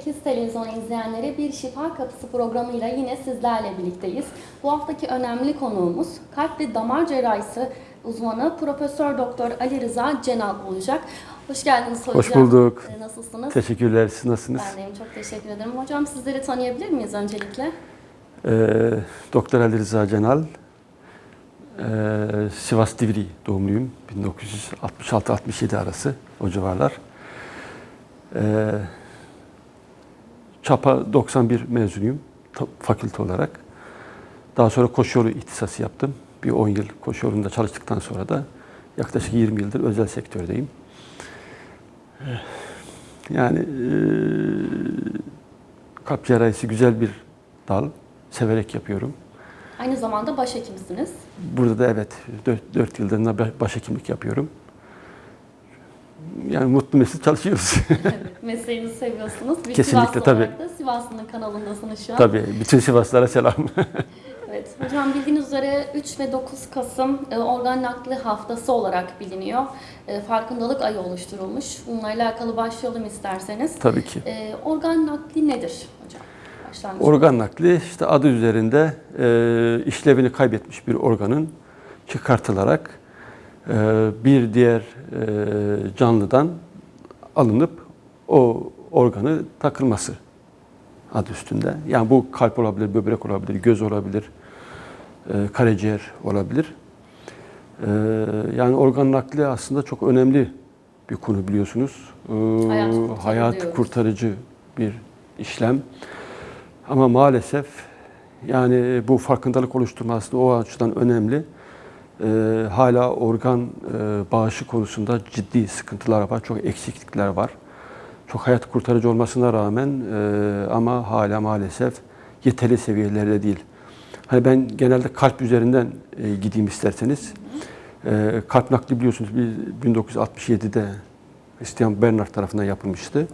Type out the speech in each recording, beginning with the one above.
sevgili Vizyon 58 televizyon izleyenleri bir Şifa Kapısı programıyla yine sizlerle birlikteyiz. Bu haftaki önemli konuğumuz kalp ve damar cerrahisi uzmanı Profesör Doktor Ali Rıza Cenal olacak. Hoş geldiniz hocam. Hoş bulduk. Ee, Nasılsınız? Teşekkürler. Siz nasılsınız? Ben deyim, çok teşekkür ederim. Hocam sizleri tanıyabilir miyiz öncelikle? Ee, Doktor Ali Rıza Cenal. Ee, Sivas Divri doğumluyum. 1966-67 arası o civarlar. Ee, Çapa 91 mezunuyum fakülte olarak. Daha sonra koşu yolu ihtisası yaptım. Bir 10 yıl koşu yolunda çalıştıktan sonra da yaklaşık 20 yıldır özel sektördeyim. Ee, Yani eee kalp cerrahisi güzel bir dal. Severek yapıyorum. Aynı zamanda başhekimsiniz. Burada da evet 4, yıldır da başhekimlik yapıyorum. Yani mutlu mesut çalışıyoruz. Evet, Mesleğinizi seviyorsunuz. Bir Kesinlikle, Sivaslı tabii. da Sivaslı'nın kanalındasınız şu an. Tabii bütün Sivaslara selam. Evet, hocam bildiğiniz üzere 3 ve 9 Kasım e, organ nakli haftası olarak biliniyor. E, farkındalık ayı oluşturulmuş. Bununla alakalı başlayalım isterseniz. Tabii ki. E, organ nakli nedir hocam? Başlangıç. Organ nakli işte adı üzerinde e, işlevini kaybetmiş bir organın çıkartılarak bir diğer e, canlıdan alınıp o organı takılması adı üstünde. Yani bu kalp olabilir, böbrek olabilir, göz olabilir, e, karaciğer olabilir. E, yani organ nakli aslında çok önemli bir konu biliyorsunuz. Hayat kurtarıcı hayat diyoruz. kurtarıcı bir işlem. Ama maalesef yani bu farkındalık oluşturması o açıdan önemli. Ee, hala organ e, bağışı konusunda ciddi sıkıntılar var, çok eksiklikler var. Çok hayat kurtarıcı olmasına rağmen e, ama hala maalesef yeterli seviyelerde değil. Hani ben genelde kalp üzerinden e, gideyim isterseniz. E, kalp nakli biliyorsunuz bir 1967'de Christian Bernard tarafından yapılmıştı.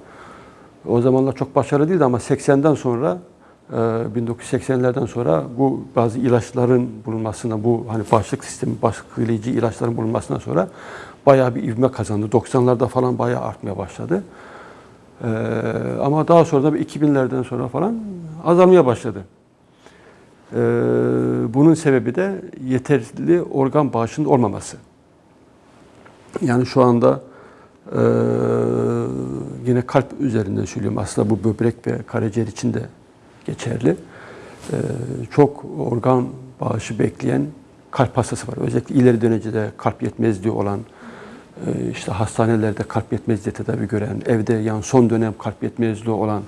O zamanlar çok başarılı değildi ama 80'den sonra e, 1980'lerden sonra bu bazı ilaçların bulunmasına, bu hani bağışıklık sistemi baskılayıcı ilaçların bulunmasından sonra bayağı bir ivme kazandı. 90'larda falan bayağı artmaya başladı. E, ama daha sonra da 2000'lerden sonra falan azalmaya başladı. E, bunun sebebi de yeterli organ bağışının olmaması. Yani şu anda ee, yine kalp üzerinden söylüyorum. Aslında bu böbrek ve karaciğer için de geçerli. Ee, çok organ bağışı bekleyen kalp hastası var. Özellikle ileri derecede kalp yetmezliği olan, e, işte hastanelerde kalp yetmezliği tedavi gören, evde yani son dönem kalp yetmezliği olan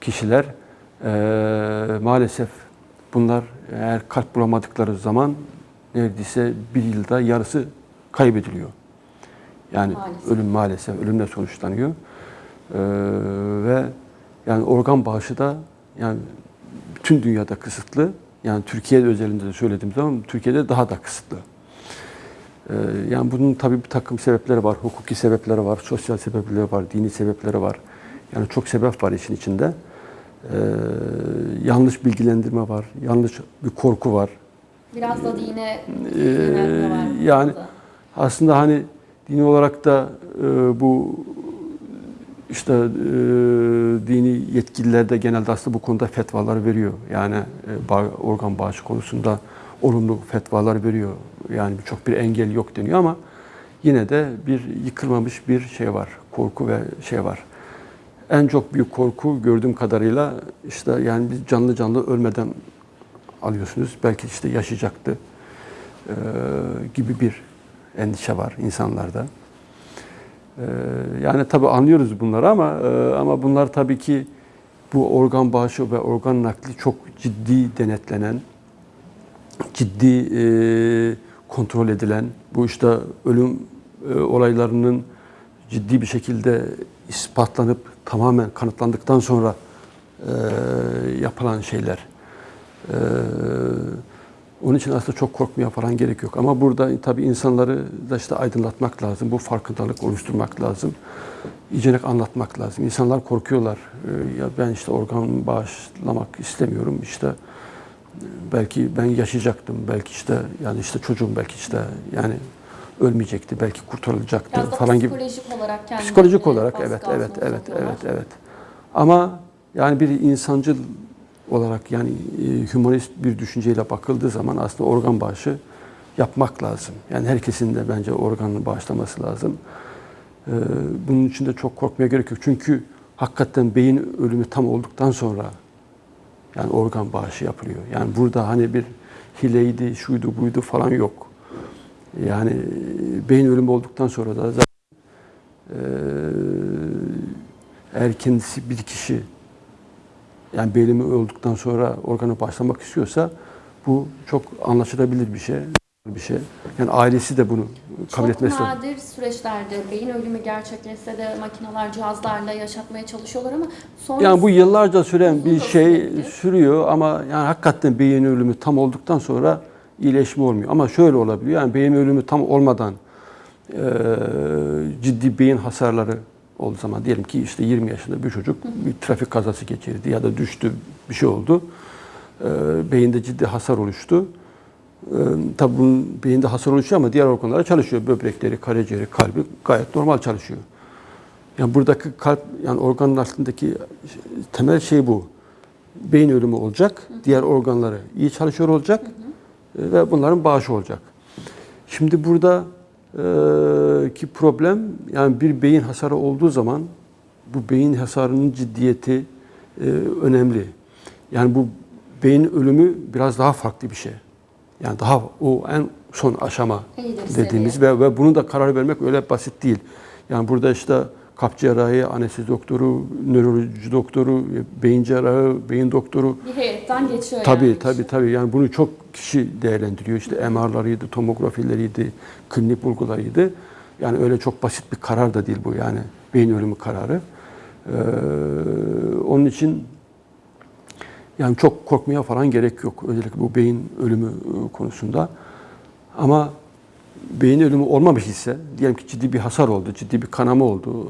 kişiler e, maalesef bunlar eğer kalp bulamadıkları zaman neredeyse bir yılda yarısı kaybediliyor. Yani Maalesef. ölüm maalesef ölümle sonuçlanıyor. Ee, ve yani organ bağışı da yani bütün dünyada kısıtlı. Yani Türkiye özelinde de söylediğim zaman Türkiye'de daha da kısıtlı. Ee, yani bunun tabii bir takım sebepleri var. Hukuki sebepleri var, sosyal sebepleri var, dini sebepleri var. Yani çok sebep var işin içinde. Ee, yanlış bilgilendirme var, yanlış bir korku var. Biraz da dine Ee, var. yani aslında hani dini olarak da e, bu işte e, dini yetkililer de genelde aslında bu konuda fetvalar veriyor. Yani e, bağ- organ bağışı konusunda olumlu fetvalar veriyor. Yani çok bir engel yok deniyor ama yine de bir yıkılmamış bir şey var. Korku ve şey var. En çok büyük korku gördüğüm kadarıyla işte yani biz canlı canlı ölmeden alıyorsunuz. Belki işte yaşayacaktı e, gibi bir endişe var insanlarda. E, yani tabii anlıyoruz bunları ama e, ama bunlar tabii ki bu organ bağışı ve organ nakli çok ciddi denetlenen, ciddi e, kontrol edilen, bu işte ölüm e, olaylarının ciddi bir şekilde ispatlanıp tamamen kanıtlandıktan sonra yapılan şeyler. Onun için aslında çok korkmaya falan gerek yok. Ama burada tabii insanları da işte aydınlatmak lazım. Bu farkındalık oluşturmak lazım. İyice anlatmak lazım. İnsanlar korkuyorlar. Ee, Ya ben işte organ bağışlamak istemiyorum. İşte e, belki ben yaşayacaktım. Belki işte yani işte çocuğum belki işte yani ölmeyecekti, belki kurtarılacaktı Biraz falan gibi. psikolojik olarak kendini Psikolojik olarak evet evet evet evet evet. Ama yani bir insancıl olarak yani e, hümanist bir düşünceyle bakıldığı zaman aslında organ bağışı yapmak lazım. Yani herkesin de bence organını bağışlaması lazım. Ee, bunun için de çok korkmaya gerek yok. Çünkü hakikaten beyin ölümü tam olduktan sonra yani organ bağışı yapılıyor. Yani burada hani bir hileydi, şuydu, buydu falan yok. Yani e, beyin ölümü olduktan sonra da zaten e, kendisi bir kişi yani belimi öldükten sonra organı başlamak istiyorsa bu çok anlaşılabilir bir şey. Bir şey. Yani ailesi de bunu kabul Çok etmesi lazım. nadir süreçlerde beyin ölümü gerçekleşse de makineler, cihazlarla yaşatmaya çalışıyorlar ama sonra Yani bu yıllarca süren bir şey sürüyor ama yani hakikaten beyin ölümü tam olduktan sonra iyileşme olmuyor. Ama şöyle olabiliyor. Yani beyin ölümü tam olmadan eee, ciddi beyin hasarları olduğu zaman diyelim ki işte 20 yaşında bir çocuk bir trafik kazası geçirdi ya da düştü bir şey oldu. Eee, beyinde ciddi hasar oluştu. Eee tabii bunun beyinde hasar oluşuyor ama diğer organlara çalışıyor. Böbrekleri, karaciğeri, kalbi gayet normal çalışıyor. Yani buradaki kalp yani organın altındaki temel şey bu. Beyin ölümü olacak, diğer organları iyi çalışıyor olacak e, ve bunların bağışı olacak. Şimdi burada e, ki problem yani bir beyin hasarı olduğu zaman bu beyin hasarının ciddiyeti e, önemli. Yani bu beyin ölümü biraz daha farklı bir şey. Yani daha o en son aşama İyidir dediğimiz ve, ve bunu da karar vermek öyle basit değil. Yani burada işte kalp cerrahi, anestezi doktoru, nöroloji doktoru, beyin cerrahı, beyin doktoru bir heyetten geçiyor Tabii yani. tabii tabii. Yani bunu çok kişi değerlendiriyor. İşte MR'larıydı, tomografileriydi, klinik bulgularıydı. Yani öyle çok basit bir karar da değil bu yani beyin ölümü kararı. Ee, onun için yani çok korkmaya falan gerek yok. Özellikle bu beyin ölümü e, konusunda. Ama beyin ölümü olmamış ise, diyelim ki ciddi bir hasar oldu, ciddi bir kanama oldu.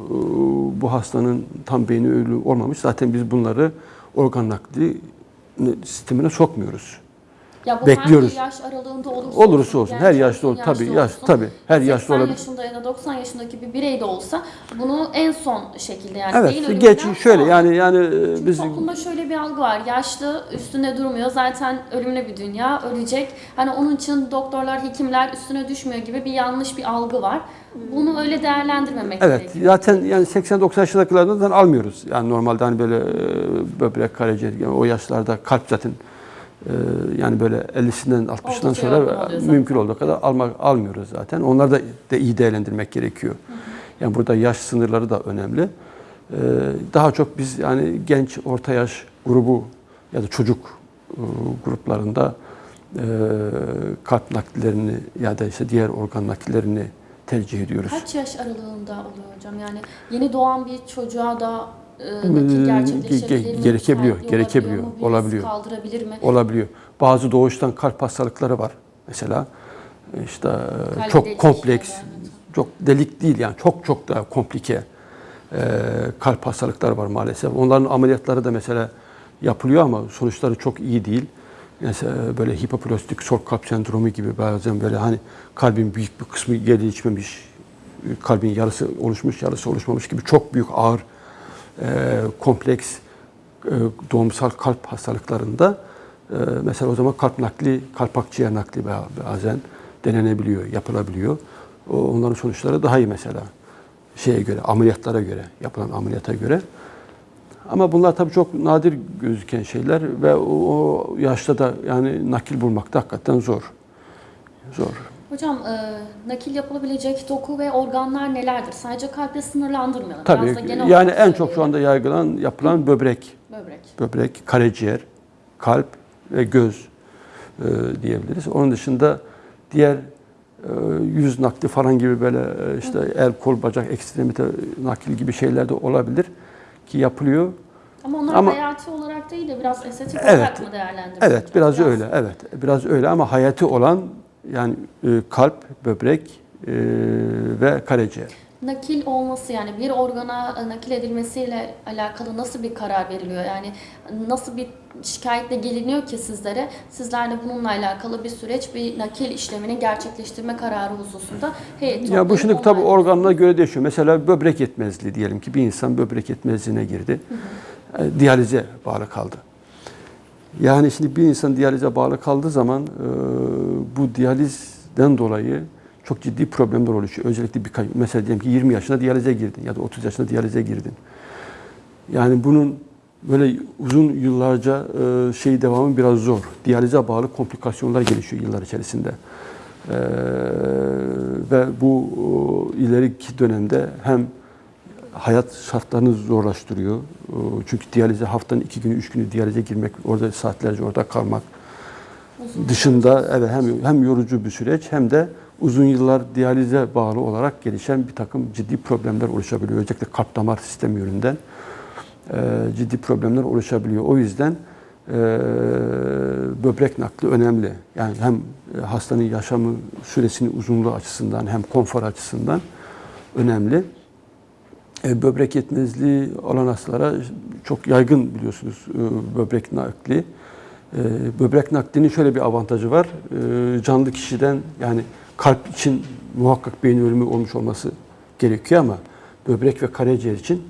Bu hastanın tam beyin ölümü olmamış. Zaten biz bunları organ nakli sistemine sokmuyoruz. Ya bu Bekliyoruz. hangi yaş aralığında olursa, Olursa olsun, her genç yaşta olur. Tabii, yaş, olsun. tabii, her yaşta 80 olabilir. yaşında ya da 90 yaşındaki bir birey de olsa bunu en son şekilde yani Evet, ölümünden geç şöyle sonra- yani yani e, Çünkü biz toplumda şöyle bir algı var. Yaşlı üstünde durmuyor. Zaten ölümlü bir dünya. Ölecek. Hani onun için doktorlar, hekimler üstüne düşmüyor gibi bir yanlış bir algı var. Bunu öyle değerlendirmemek Evet, gerekiyor. zaten yani 80-90 yaşlarından almıyoruz. Yani normalde hani böyle e, böbrek, karaciğer yani o yaşlarda kalp zaten e, yani böyle 50'sinden 60'dan Oldukça sonra oluyor mümkün olduğu kadar almak almıyoruz zaten. Onları da, da iyi değerlendirmek gerekiyor. Yani burada yaş sınırları da önemli. E, Daha çok biz yani genç, orta yaş grubu ya da çocuk e, gruplarında e, kalp nakillerini ya da işte diğer organ nakillerini tercih ediyoruz. Kaç yaş aralığında oluyor hocam? Yani yeni doğan bir çocuğa da Ee, gerçekleşebilir ge- mi? gerekebiliyor, Müsaitliği gerekebiliyor, olabiliyor mu? olabiliyor. Kaldırabilir mi? olabiliyor. Bazı doğuştan kalp hastalıkları var mesela. İşte Kalp çok kompleks, evet. çok delik değil yani çok çok daha komplike e, kalp hastalıkları var maalesef. Onların ameliyatları da mesela yapılıyor ama sonuçları çok iyi değil. Mesela böyle hipoplastik şok kalp sendromu gibi bazen böyle hani kalbin büyük bir kısmı yedi içmemiş, kalbin yarısı oluşmuş, yarısı oluşmamış gibi çok büyük ağır kompleks e, doğumsal kalp hastalıklarında e, mesela o zaman kalp nakli, kalp akciğer nakli ba- bazen denenebiliyor, yapılabiliyor. Onların sonuçları daha iyi mesela şeye göre, ameliyatlara göre, yapılan ameliyata göre. Ama bunlar tabii çok nadir gözüken şeyler ve o, yaşta da yani nakil bulmak hakikaten zor. Zor. Hocam e, nakil yapılabilecek doku ve organlar nelerdir? Sadece kalple sınırlandırmayalım. Tabii Biraz da genel yani en çok şu anda yaygılan yapılan böbrek Böbrek. böbrek, karaciğer, kalp ve göz e, diyebiliriz. Onun dışında diğer e, yüz nakli falan gibi böyle e, işte el, kol, bacak, ekstremite nakil gibi şeyler de olabilir ki yapılıyor. Ama onlar Ama- hayati olarak değil de biraz estetik Evet. olarak mı değerlendiriliyor? Evet, hocam? biraz öyle. Evet, biraz öyle ama hayati olan yani e, kalp, böbrek e, ve karaciğer. nakil olması yani bir organa e, nakil edilmesiyle alakalı nasıl bir karar veriliyor? Yani nasıl bir şikayetle geliniyor ki sizlere? Sizler de bununla alakalı bir süreç, bir nakil işlemini gerçekleştirme kararı hususunda heyet Ya bu şimdi tabii organına göre değişiyor. Mesela böbrek yetmezliği diyelim ki bir insan böbrek yetmezliğine girdi. E, Diyalize bağlı kaldı. Yani şimdi bir insan diyalize bağlı kaldığı zaman e, bu diyalizden dolayı çok ciddi problemler oluşuyor. Özellikle birkaç, mesela diyelim ki 20 yaşında diyalize girdin ya da 30 yaşında diyalize girdin. Yani bunun böyle uzun yıllarca e, şey devamı biraz zor. Diyalize bağlı komplikasyonlar gelişiyor yıllar içerisinde. Ee, ve bu o, ileriki dönemde hem hayat şartlarını zorlaştırıyor. O, Çünkü diyalize haftanın iki günü, üç günü diyalize girmek, orada saatlerce orada kalmak Uzun dışında evet hem hem yorucu bir süreç hem de uzun yıllar diyalize bağlı olarak gelişen bir takım ciddi problemler oluşabiliyor. Özellikle kalp damar sistemi yönünden e, ciddi problemler oluşabiliyor. O yüzden e, böbrek nakli önemli. Yani hem e, hastanın yaşamı süresinin uzunluğu açısından hem konfor açısından önemli. E, böbrek yetmezliği olan hastalara çok yaygın biliyorsunuz e, böbrek nakli. E, böbrek naklinin şöyle bir avantajı var. Canlı kişiden yani kalp için muhakkak beyin ölümü olmuş olması gerekiyor ama böbrek ve karaciğer için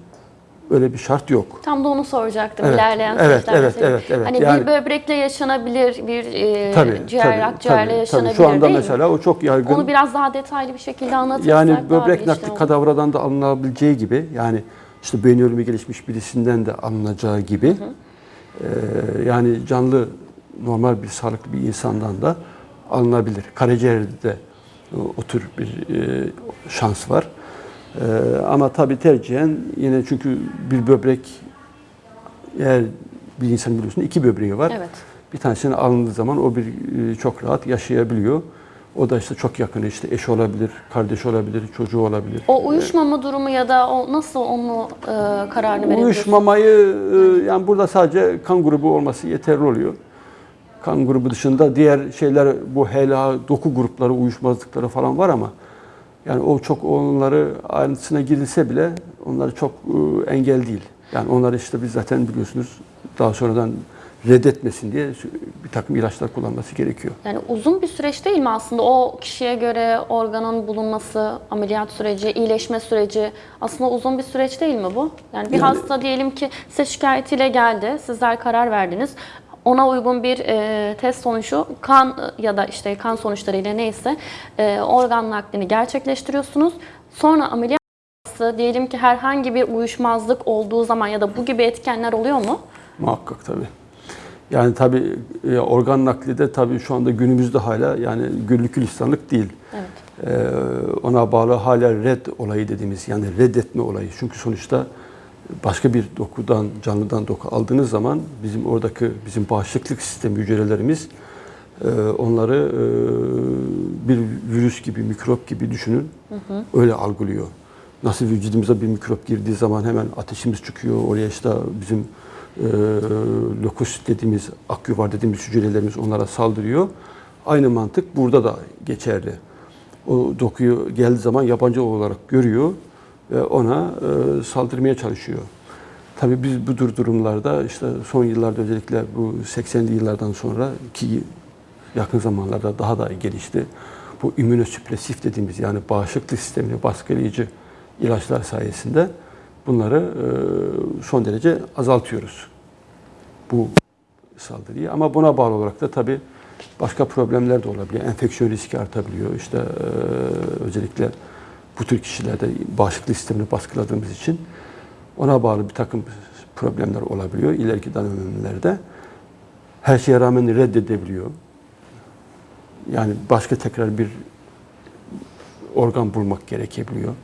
öyle bir şart yok. Tam da onu soracaktım Evet, ilerleyen evet, süreçlerde evet, evet, evet. Hani Yani- bir böbrekle yaşanabilir, bir e, Tabii, ciğer, akciğerle yaşanabilir tabii. Şu anda değil mi? mesela o çok yaygın. Onu biraz daha detaylı bir şekilde anlatırsak Yani böbrek nakli olur. kadavradan da alınabileceği gibi yani işte beyin ölümü gelişmiş birisinden de alınacağı gibi e, yani canlı normal bir sağlıklı bir insandan da alınabilir. Karaciğerde de o, o tür bir e, şans var. E, ama tabii tercihen yine çünkü bir böbrek eğer bir insan biliyorsun iki böbreği var. Evet. Bir tanesini alındığı zaman o bir e, çok rahat yaşayabiliyor. O da işte çok yakını işte eş olabilir, kardeş olabilir, çocuğu olabilir. O uyuşmama durumu ya da o nasıl onu e, kararını verebiliyorsun? Uyuşmamayı e, yani burada sadece kan grubu olması yeterli oluyor. Kan grubu dışında diğer şeyler bu HLA doku grupları uyuşmazlıkları falan var ama yani o çok onları ayrıntısına girilse bile onları çok e, engel değil. Yani onları işte biz zaten biliyorsunuz daha sonradan reddetmesin diye bir takım ilaçlar kullanması gerekiyor. Yani uzun bir süreç değil mi aslında o kişiye göre organın bulunması, ameliyat süreci, iyileşme süreci aslında uzun bir süreç değil mi bu? Yani bir Yani- hasta diyelim ki size şikayetiyle geldi, sizler karar verdiniz. Ona uygun bir e, test sonucu kan ya da işte kan sonuçlarıyla neyse e, organ naklini gerçekleştiriyorsunuz. Sonra ameliyat diyelim ki herhangi bir uyuşmazlık olduğu zaman ya da bu gibi etkenler oluyor mu? Muhakkak tabii. Yani tabii e, organ nakli de tabii şu anda günümüzde hala yani güllük gülistanlık değil. Evet. Ee, ona bağlı hala red olayı dediğimiz yani reddetme olayı. Çünkü sonuçta başka bir dokudan, canlıdan doku aldığınız zaman bizim oradaki bizim bağışıklık sistemi hücrelerimiz e, onları e, bir virüs gibi, mikrop gibi düşünün. Öyle algılıyor. Nasıl vücudumuza bir mikrop girdiği zaman hemen ateşimiz çıkıyor. Oraya işte bizim e, lökosit dediğimiz, akyuvar dediğimiz hücrelerimiz onlara saldırıyor. Aynı mantık burada da geçerli. O dokuyu geldiği zaman yabancı olarak görüyor ona e, saldırmaya çalışıyor. Tabii biz bu tür durumlarda işte son yıllarda özellikle bu 80'li yıllardan sonra ki yakın zamanlarda daha da gelişti. Bu immünosüpresif dediğimiz yani bağışıklık sistemini baskılayıcı ilaçlar sayesinde bunları e, son derece azaltıyoruz. Bu saldırıyı ama buna bağlı olarak da tabii başka problemler de olabiliyor. Enfeksiyon riski artabiliyor. İşte e, özellikle bu tür kişilerde bağışıklık sistemini baskıladığımız için ona bağlı bir takım problemler olabiliyor ileriki dönemlerde. Her şeye rağmen reddedebiliyor. Yani başka tekrar bir organ bulmak gerekebiliyor.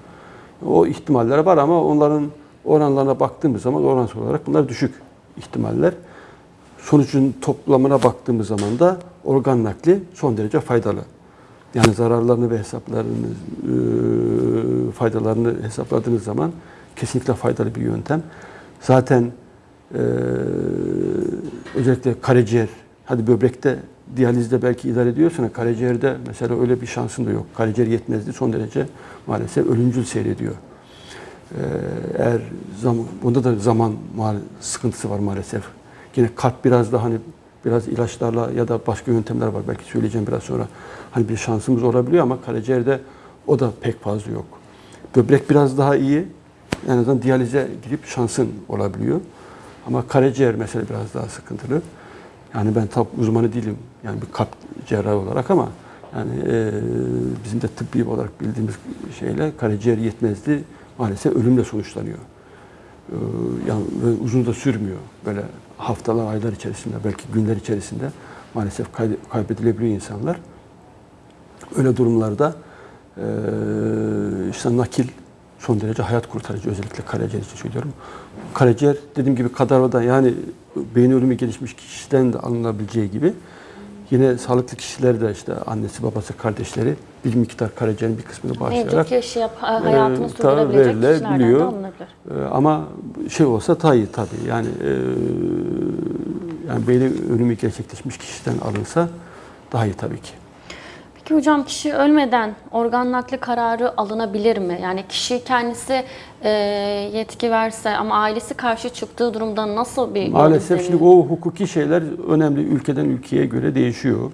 O ihtimaller var ama onların oranlarına baktığımız zaman oransal olarak bunlar düşük ihtimaller. Sonucun toplamına baktığımız zaman da organ nakli son derece faydalı. Yani zararlarını ve hesaplarını, e, faydalarını hesapladığınız zaman kesinlikle faydalı bir yöntem. Zaten e, özellikle karaciğer, hadi böbrekte diyalizde belki idare ediyorsun. Karaciğerde mesela öyle bir şansın da yok. Karaciğer yetmezliği son derece maalesef ölümcül seyrediyor. Ee, eğer zaman, bunda da zaman sıkıntısı var maalesef. Yine kalp biraz daha hani biraz ilaçlarla ya da başka yöntemler var. Belki söyleyeceğim biraz sonra. Hani bir şansımız olabiliyor ama karaciğerde o da pek fazla yok. Böbrek biraz daha iyi. En azından diyalize girip şansın olabiliyor. Ama karaciğer mesela biraz daha sıkıntılı. Yani ben tab uzmanı değilim. Yani bir kalp cerrahı olarak ama yani e, bizim de tıbbi olarak bildiğimiz şeyle karaciğer yetmezliği maalesef ölümle sonuçlanıyor. E, yani uzun da sürmüyor. Böyle haftalar, aylar içerisinde, belki günler içerisinde maalesef kay- kaybedilebiliyor insanlar. Öyle durumlarda e, işte nakil son derece hayat kurtarıcı özellikle karaciğer için söylüyorum. Karaciğer dediğim gibi kadarda yani beyin ölümü gelişmiş kişiden de alınabileceği gibi yine sağlıklı kişiler de işte annesi, babası, kardeşleri bir miktar karaciğerin bir kısmını bağışlayarak Mevcut yaşayıp ha- hayatını e, sürdürebilecek kişilerden de alınabilir. Ee, ama şey olsa daha iyi tabii. Yani e, yani beyin ölümü gerçekleşmiş kişiden alınsa daha iyi tabii ki. Peki hocam kişi ölmeden organ nakli kararı alınabilir mi? Yani kişi kendisi e, yetki verse ama ailesi karşı çıktığı durumda nasıl bir Maalesef şimdi o hukuki şeyler önemli ülkeden ülkeye göre değişiyor.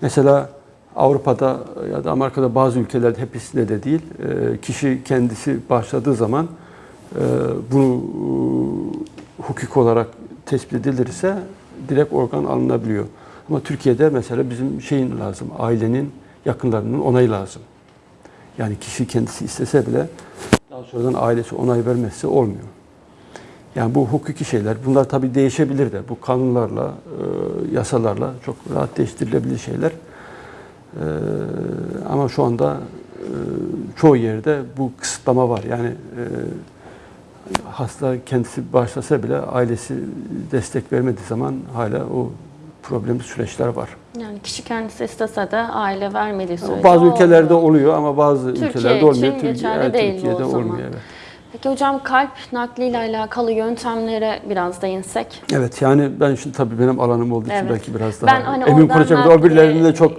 Mesela Avrupa'da ya da Amerika'da bazı ülkelerde hepsinde de değil, e, kişi kendisi başladığı zaman e, bunu e, hukuk olarak tespit edilirse direkt organ alınabiliyor. Ama Türkiye'de mesela bizim şeyin lazım, ailenin yakınlarının onayı lazım. Yani kişi kendisi istese bile daha sonradan ailesi onay vermezse olmuyor. Yani bu hukuki şeyler, bunlar tabii değişebilir de. Bu kanunlarla, e, yasalarla çok rahat değiştirilebilir şeyler. E, ama şu anda e, çoğu yerde bu kısıtlama var. Yani e, hasta kendisi başlasa bile ailesi destek vermediği zaman hala o problemli süreçler var. Yani kişi kendisi istese de aile vermediği sürece bazı ülkelerde olmuyor. oluyor ama bazı Türkiye ülkelerde olmuyor. için Türkiye- geçerli evet, değil Türkiye'de o zaman. olmuyor. Evet. Peki hocam kalp nakliyle alakalı yöntemlere biraz değinsek. Evet yani ben şimdi tabii benim alanım olduğu için Evet. belki biraz daha Ben hani emin konuşacağım. nakli, Öbürlerinde de çok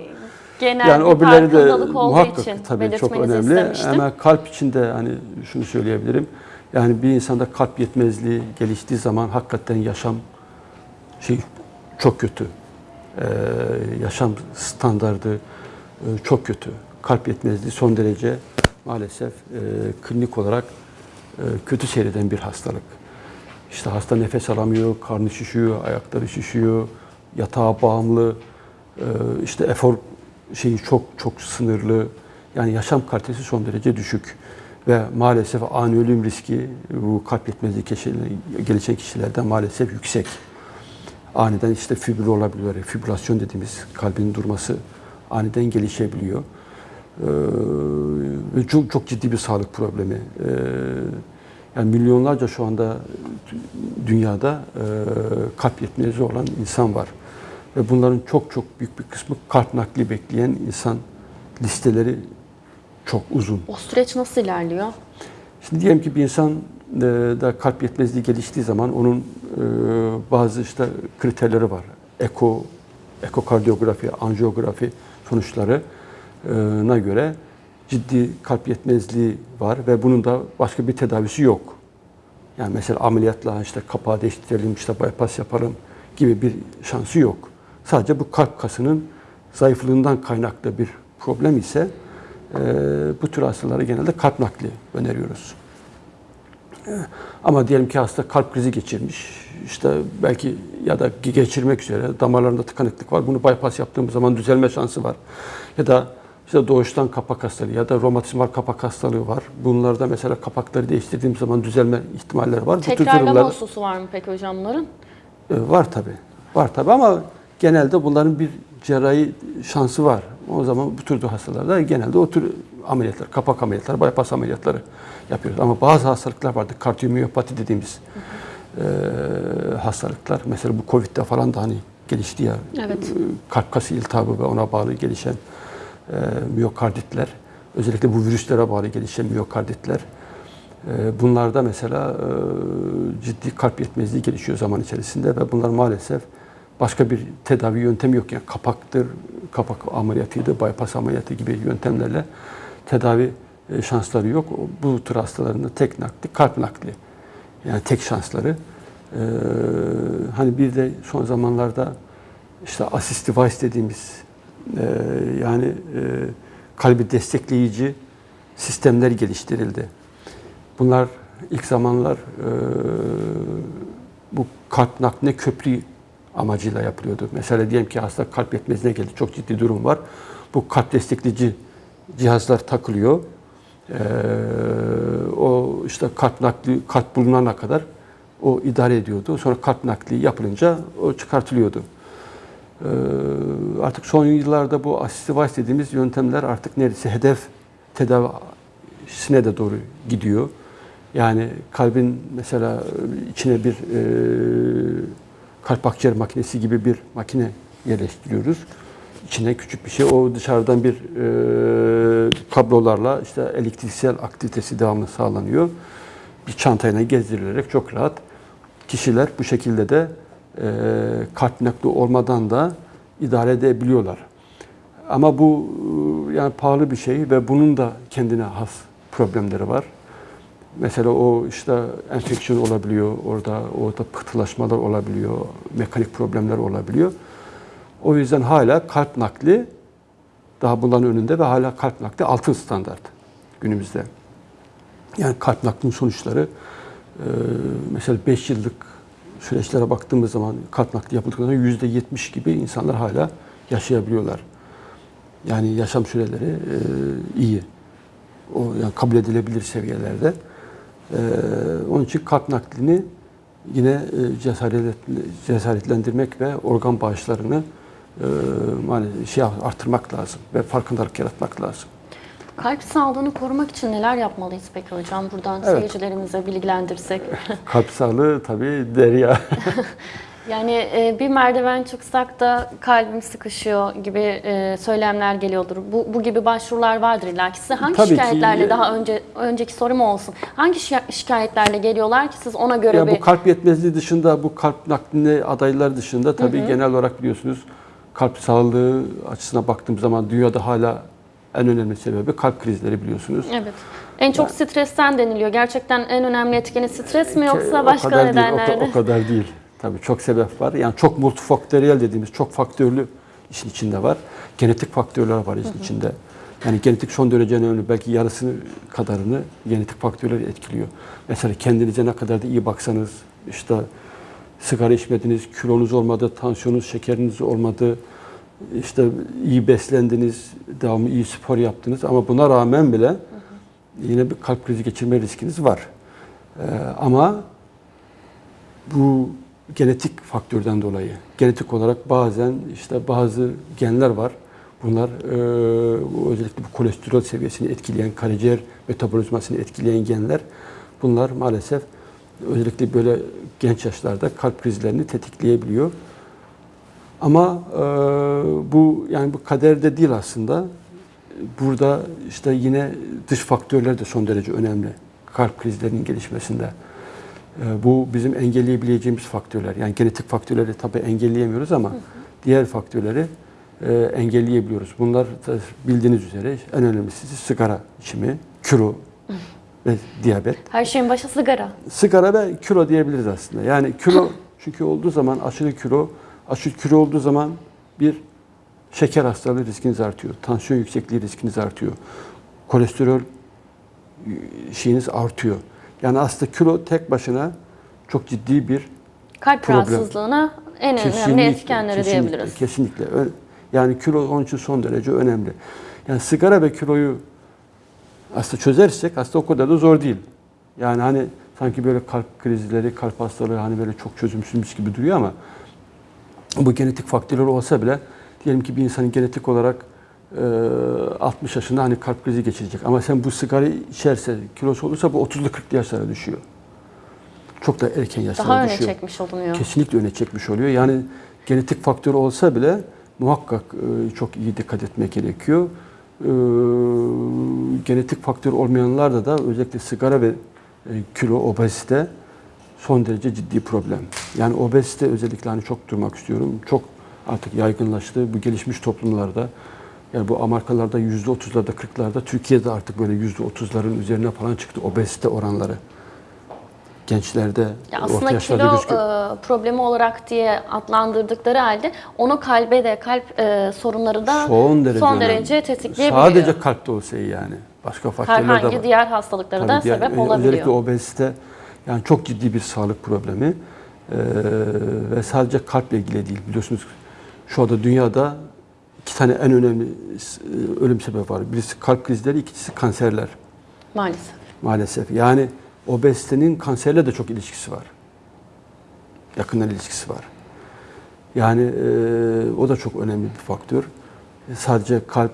genel yani o birileri de muhakkak için tabii çok önemli. istemiştim. Ama kalp için de hani şunu söyleyebilirim. Yani bir insanda kalp yetmezliği geliştiği zaman hakikaten yaşam şey çok kötü. Ee, yaşam standardı e, çok kötü. Kalp yetmezliği son derece maalesef e, klinik olarak e, kötü seyreden bir hastalık. İşte hasta nefes alamıyor, karnı şişiyor, ayakları şişiyor, yatağa bağımlı, e, işte efor şeyi çok çok sınırlı. Yani yaşam kalitesi son derece düşük. Ve maalesef ani ölüm riski bu kalp yetmezliği gelişen kişilerde maalesef yüksek. Aniden işte fibril olabiliyor. Fibrilasyon dediğimiz kalbin durması aniden gelişebiliyor. Ee, çok çok ciddi bir sağlık problemi. Ee, yani milyonlarca şu anda dünyada e, kalp yetmezliği olan insan var. Ve bunların çok çok büyük bir kısmı kalp nakli bekleyen insan listeleri çok uzun. O süreç nasıl ilerliyor? Şimdi diyelim ki bir insan e, da kalp yetmezliği geliştiği zaman onun e, bazı işte kriterleri var. Eko, ekokardiyografi, anjiyografi sonuçlarına göre ciddi kalp yetmezliği var ve bunun da başka bir tedavisi yok. Yani mesela ameliyatla işte kapağı değiştirelim, işte bypass yapalım gibi bir şansı yok. Sadece bu kalp kasının zayıflığından kaynaklı bir problem ise e, bu tür hastalara genelde kalp nakli öneriyoruz. E, Ama diyelim ki hasta kalp krizi geçirmiş, işte belki ya da geçirmek üzere damarlarında tıkanıklık var. Bunu bypass yaptığımız zaman düzelme şansı var. Ya da işte doğuştan kapak hastalığı ya da romatizmal kapak hastalığı var. Bunlarda mesela kapakları değiştirdiğim zaman düzelme ihtimalleri var. Bu tür Tekrarlama durumlarda- hususu var mı peki hocam bunların? e, Var tabi. Var tabi ama genelde bunların bir cerrahi şansı var. O zaman bu tür hastalarda genelde o tür ameliyatlar, kapak ameliyatları, bypass ameliyatları yapıyoruz. Ama bazı hastalıklar vardı. Kardiyomiyopati dediğimiz e, hastalıklar. Mesela bu Covid'de falan da hani gelişti ya. Evet. Kalp kası iltihabı ve ona bağlı gelişen e, miyokarditler. Özellikle bu virüslere bağlı gelişen miyokarditler. E, Bunlarda mesela e, ciddi kalp yetmezliği gelişiyor zaman içerisinde ve bunlar maalesef başka bir tedavi yöntemi yok. Yani kapaktır, kapak ameliyatıydı, bypass ameliyatı gibi yöntemlerle tedavi e, şansları yok. Bu tür hastaların da tek nakli kalp nakli. Yani tek şansları. Ee, hani bir de son zamanlarda işte assist device dediğimiz e, yani e, kalbi destekleyici sistemler geliştirildi. Bunlar ilk zamanlar e, bu kalp nakline köprü amacıyla yapılıyordu. Mesela diyelim ki hasta kalp yetmezliğine geldi, çok ciddi durum var. Bu kalp destekleyici cihazlar takılıyor. Ee, o işte kalp nakli, kalp bulunana kadar o idare ediyordu. Sonra kalp nakli yapılınca o çıkartılıyordu. Ee, artık son yıllarda bu assist device dediğimiz yöntemler artık neredeyse hedef tedavisine de doğru gidiyor. Yani kalbin mesela içine bir e, kalp akciğer makinesi gibi bir makine yerleştiriyoruz. İçine küçük bir şey. O dışarıdan bir e, kablolarla işte elektriksel aktivitesi devamlı sağlanıyor. Bir çantayla gezdirilerek çok rahat kişiler bu şekilde de e, kalp nakli olmadan da idare edebiliyorlar. Ama bu e, yani pahalı bir şey ve bunun da kendine has problemleri var. Mesela o işte enfeksiyon olabiliyor, orada orada pıhtılaşmalar olabiliyor, mekanik problemler olabiliyor. O yüzden hala kalp nakli daha bunların önünde ve hala kalp nakli altın standart günümüzde. Yani kalp naklinin sonuçları e, mesela 5 yıllık süreçlere baktığımız zaman kalp nakli yapıldıktan sonra %70 gibi insanlar hala yaşayabiliyorlar. Yani yaşam süreleri e, iyi. O yani kabul edilebilir seviyelerde. Ee, onun için kalp naklini yine e, cesaret, cesaretlendirmek ve organ bağışlarını e, maalesef şey artırmak lazım ve farkındalık yaratmak lazım. Kalp sağlığını korumak için neler yapmalıyız peki hocam? Buradan Evet. seyircilerimize bilgilendirsek. Kalp sağlığı tabii derya. Yani e, bir merdiven çıksak da kalbim sıkışıyor gibi e, söylemler geliyordur. Bu, bu gibi başvurular vardır illa ki. Size hangi Tabii ki. şikayetlerle daha önce önceki sorum olsun. Hangi şi- şikayetlerle geliyorlar ki siz ona göre ya bir bu kalp yetmezliği dışında, bu kalp nakline adaylar dışında tabii genel olarak biliyorsunuz kalp sağlığı açısına baktığım zaman dünyada hala en önemli sebebi kalp krizleri biliyorsunuz. Evet. En çok stresten deniliyor. Gerçekten en önemli etkeni stres mi yoksa O başka kadar değil, o nedenler o kadar değil. Tabii çok sebep var. Yani çok multifaktöriyel dediğimiz çok faktörlü işin içinde var. Genetik faktörler var işin içinde. Yani genetik son derece önemli. Belki yarısını kadarını genetik faktörler etkiliyor. Mesela kendinize ne kadar da iyi baksanız, işte sigara içmediniz, kilonuz olmadı, tansiyonunuz, şekeriniz olmadı, işte iyi beslendiniz, devamlı iyi spor yaptınız ama buna rağmen bile yine bir kalp krizi geçirme riskiniz var. Ee, ama bu genetik faktörden dolayı. Genetik olarak bazen işte bazı genler var. Bunlar e, özellikle bu kolesterol seviyesini etkileyen, karaciğer metabolizmasını etkileyen genler. Bunlar maalesef özellikle böyle genç yaşlarda kalp krizlerini tetikleyebiliyor. Ama e, bu yani bu kaderde değil aslında. Burada işte yine dış faktörler de son derece önemli kalp krizlerinin gelişmesinde. E, bu bizim engelleyebileceğimiz faktörler. Yani genetik faktörleri tabii engelleyemiyoruz ama diğer faktörleri e, engelleyebiliyoruz. Bunlar bildiğiniz üzere en önemlisi sigara içimi, kilo ve diyabet. Her şeyin başı sigara. Sigara ve kilo diyebiliriz aslında. Yani kilo çünkü olduğu zaman aşırı kilo, aşırı kilo olduğu zaman bir şeker hastalığı riskiniz artıyor. Tansiyon yüksekliği riskiniz artıyor. Kolesterol şeyiniz artıyor. Yani aslında kilo tek başına çok ciddi bir Kalp Problem. rahatsızlığına en önemli Kesinlikle, etkenleri kesinlikle, diyebiliriz. Kesinlikle. Yani kilo onun için son derece önemli. Yani sigara ve kiloyu aslında çözersek aslında o kadar da zor değil. Yani hani sanki böyle kalp krizleri, kalp hastalığı hani böyle çok çözümsüzmüş gibi duruyor ama bu genetik faktörler olsa bile diyelim ki bir insanın genetik olarak 60 yaşında hani kalp krizi geçirecek. Ama sen bu sigarayı içerse, kilosu olursa bu 30'lu 40'lı yaşlara düşüyor. Çok da erken yaşlara Daha öne düşüyor. çekmiş olunuyor. Kesinlikle öne çekmiş oluyor. Yani genetik faktör olsa bile muhakkak e, çok iyi dikkat etmek gerekiyor. E, genetik faktör olmayanlarda da özellikle sigara ve e, kilo, obezite son derece ciddi problem. Yani obezite özellikle hani çok durmak istiyorum. Çok artık yaygınlaştı bu gelişmiş toplumlarda. Yani bu Amerikalarda yüzde otuzlarda, kırklarda, Türkiye'de artık böyle yüzde otuzların üzerine falan çıktı obezite oranları. Gençlerde, Ya aslında kilo gözüküyor. e, problemi olarak diye adlandırdıkları halde onu kalbe de kalp e, sorunları da son derece, son derece tetikleyebiliyor. Sadece kalpte olsa yani. Başka faktörler de var. Herhangi diğer hastalıklara da diğer- sebep ö- olabiliyor. Özellikle obezite yani çok ciddi bir sağlık problemi Ee, ve sadece kalple ilgili değil biliyorsunuz şu anda dünyada iki tane en önemli e, ölüm sebebi var. Birisi kalp krizleri, ikincisi kanserler Maalesef. maalesef. Yani obezitenin kanserle de çok ilişkisi var. Yakından ilişkisi var. Yani e, o da çok önemli bir faktör. E, Sadece kalp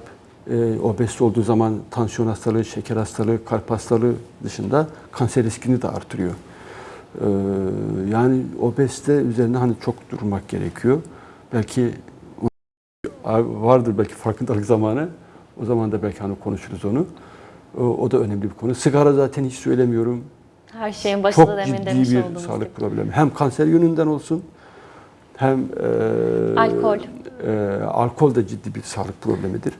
e, obezite olduğu zaman tansiyon hastalığı, şeker hastalığı, kalp hastalığı dışında kanser riskini de artırıyor. E, yani obezite üzerine hani çok durmak gerekiyor. Belki vardır belki farkındalık zamanı. O zaman da belki hani konuşuruz onu. O, o da önemli bir konu. Sigara zaten hiç söylemiyorum. Her şeyin başında Çok demin ciddi demiş bir sağlık gibi. problemi. Hem kanser yönünden olsun hem e, Alkol. e, alkol da ciddi bir sağlık problemidir.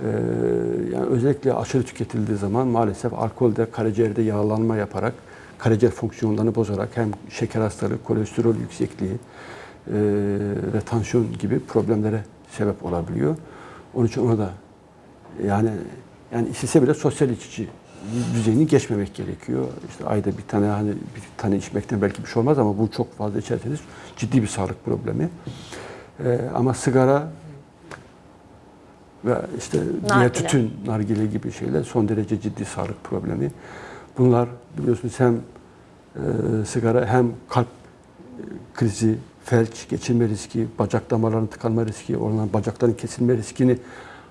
E, yani özellikle aşırı tüketildiği zaman maalesef alkol de karaciğerde yağlanma yaparak karaciğer fonksiyonlarını bozarak hem şeker hastalığı, kolesterol yüksekliği e, ve tansiyon gibi problemlere sebep olabiliyor. Onun için ona da yani yani istese bile sosyal içici düzeyini geçmemek gerekiyor. İşte ayda bir tane hani bir tane içmekten belki bir şey olmaz ama bu çok fazla içerseniz ciddi bir sağlık problemi. Ee, ama sigara ve işte diğer Nargile. tütün, nargile gibi şeyler son derece ciddi sağlık problemi. Bunlar biliyorsunuz hem e, sigara hem kalp e, krizi, felç geçirme riski, bacak damarlarının tıkanma riski, oradan bacakların kesilme riskini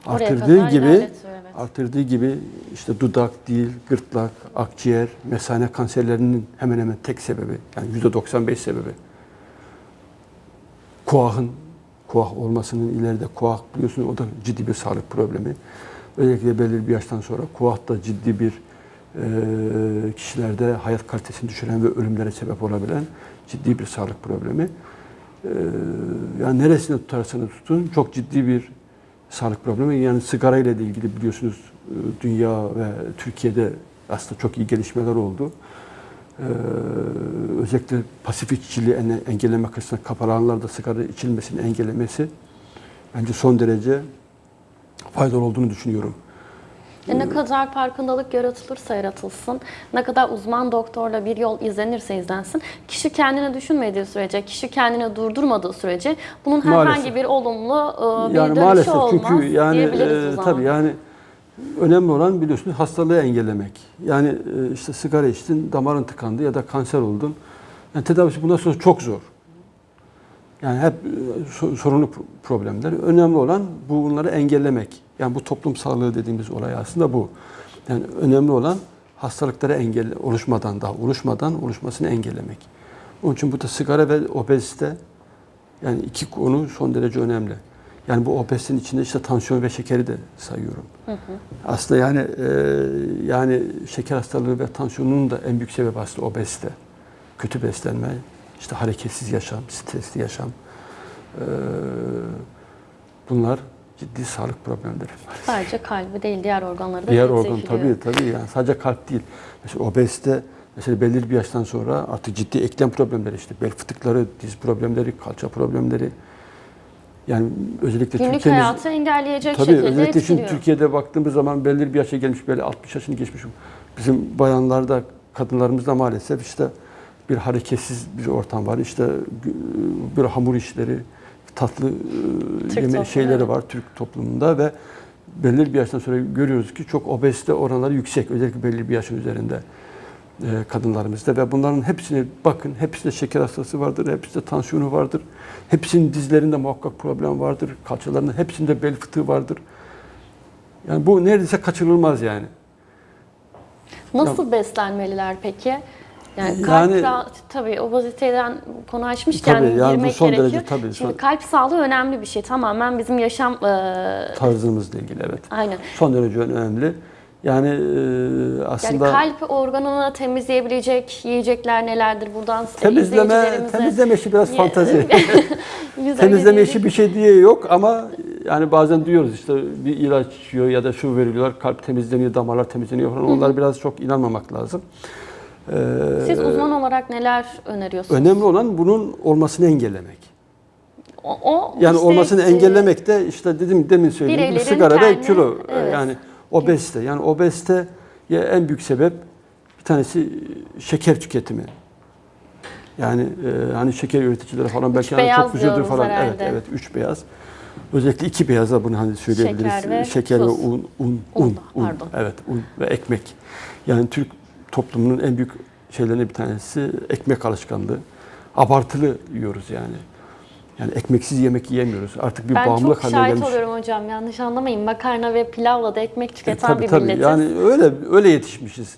artırdığı gibi evet. artırdığı gibi işte dudak, dil, gırtlak, akciğer, mesane kanserlerinin hemen hemen tek sebebi yani %95 sebebi kuahın kuah olmasının ileride kuah biliyorsunuz o da ciddi bir sağlık problemi. Özellikle belirli bir yaştan sonra kuah da ciddi bir e, kişilerde hayat kalitesini düşüren ve ölümlere sebep olabilen ciddi bir sağlık problemi. E, yani neresine tutarsanız tutun çok ciddi bir sağlık problemi. Yani sigara ile ilgili biliyorsunuz e, dünya ve Türkiye'de aslında çok iyi gelişmeler oldu. Ee, özellikle pasif içiciliği engellemek açısından kapalı alanlarda sigara içilmesini engellemesi bence son derece faydalı olduğunu düşünüyorum. E ne kadar farkındalık yaratılırsa yaratılsın, ne kadar uzman doktorla bir yol izlenirse izlensin, kişi kendini düşünmediği sürece, kişi kendini durdurmadığı sürece bunun herhangi Maalesef. bir olumlu e, bir yani dönüşü maalesef olmaz çünkü yani diyebiliriz o e, zaman. tabii yani önemli olan biliyorsunuz hastalığı engellemek. Yani e, işte sigara içtin, damarın tıkandı ya da kanser oldun. Yani tedavisi bundan sonra çok zor. Yani hep e, so- sorunlu pro- problemler. Önemli olan bu bunları engellemek. Yani bu toplum sağlığı dediğimiz olay aslında bu. Yani önemli olan hastalıkları engelle oluşmadan daha oluşmadan oluşmasını engellemek. Onun için bu da sigara ve obezite yani iki konu son derece önemli. Yani bu obezitenin içinde işte tansiyon ve şekeri de sayıyorum. Aslında yani e, yani şeker hastalığı ve tansiyonun da en büyük sebebi aslında obezite. Kötü beslenme, işte hareketsiz yaşam, stresli yaşam. E, bunlar ciddi sağlık problemleri. Sadece kalbi değil, diğer organları da Diğer organ tabii tabii yani sadece kalp değil. Mesela obezite mesela belirli bir yaştan sonra artık ciddi eklem problemleri işte bel fıtıkları, diz problemleri, kalça problemleri. Yani özellikle Günlük Türkiye'miz hayatı engelleyecek tabii şekilde özellikle şimdi. Türkiye'de baktığımız zaman belirli bir yaşa gelmiş böyle 60 yaşını geçmiş bizim bayanlarda, kadınlarımızda maalesef işte bir hareketsiz bir ortam var. İşte bir hamur işleri, tatlı e, Türk yeme şeyleri var Türk toplumunda ve belirli bir yaştan sonra görüyoruz ki çok obezite oranları yüksek. Özellikle belirli bir yaşın üzerinde e, kadınlarımızda ve bunların hepsine bakın. Hepsinde şeker hastası vardır, hepsinde tansiyonu vardır. Hepsinin dizlerinde muhakkak problem vardır. Kalçalarında hepsinde bel fıtığı vardır. Yani bu neredeyse kaçınılmaz yani. Nasıl beslenmeliler peki? Yani kalp Yani- ra- tabii obeziteden konu açmışken Tabii, yani bu girmek son gerekiyor. derece tabii, Şimdi son- kalp sağlığı önemli bir şey. Tamamen bizim yaşam e, Tarzımızla ilgili evet. aynen. Son derece önemli. Yani e, aslında Yani kalp organını temizleyebilecek yiyecekler nelerdir? Buradan temizleme temizleme işi biraz öyle temizleme işi bir şey diye yok ama yani bazen duyuyoruz işte bir ilaç içiyor ya da şu veriliyorlar kalp temizleniyor, damarlar temizleniyor falan. Onlar biraz çok inanmamak lazım. Siz uzman olarak neler öneriyorsunuz? önemli olan bunun olmasını engellemek. O, o Yani işte, olmasını e, engellemek de işte dedim demin söylediğim gibi sigara ve kendi- kilo evet. yani obezite. Yani obezite ya en büyük sebep bir tanesi şeker tüketimi. Yani e, hani şeker üreticileri falan belki hani çok diyoruz falan herhalde. evet evet üç beyaz. Özellikle iki beyaza bunu hani söyleyebiliriz. Şeker ve ve tuz. un, un, Un un, un. Evet, un ve ekmek. Yani Türk toplumunun en büyük şeylerinden bir tanesi ekmek alışkanlığı. Abartılı yiyoruz yani. Yani ekmeksiz yemek yiyemiyoruz. Artık bir Ben bağımlılık çok haline şahit gelmiş. oluyorum hocam. Yanlış anlamayın. Makarna ve pilavla da ekmek E, tüketen tabii bir tabii. milletiz. Yani öyle öyle yetişmişiz.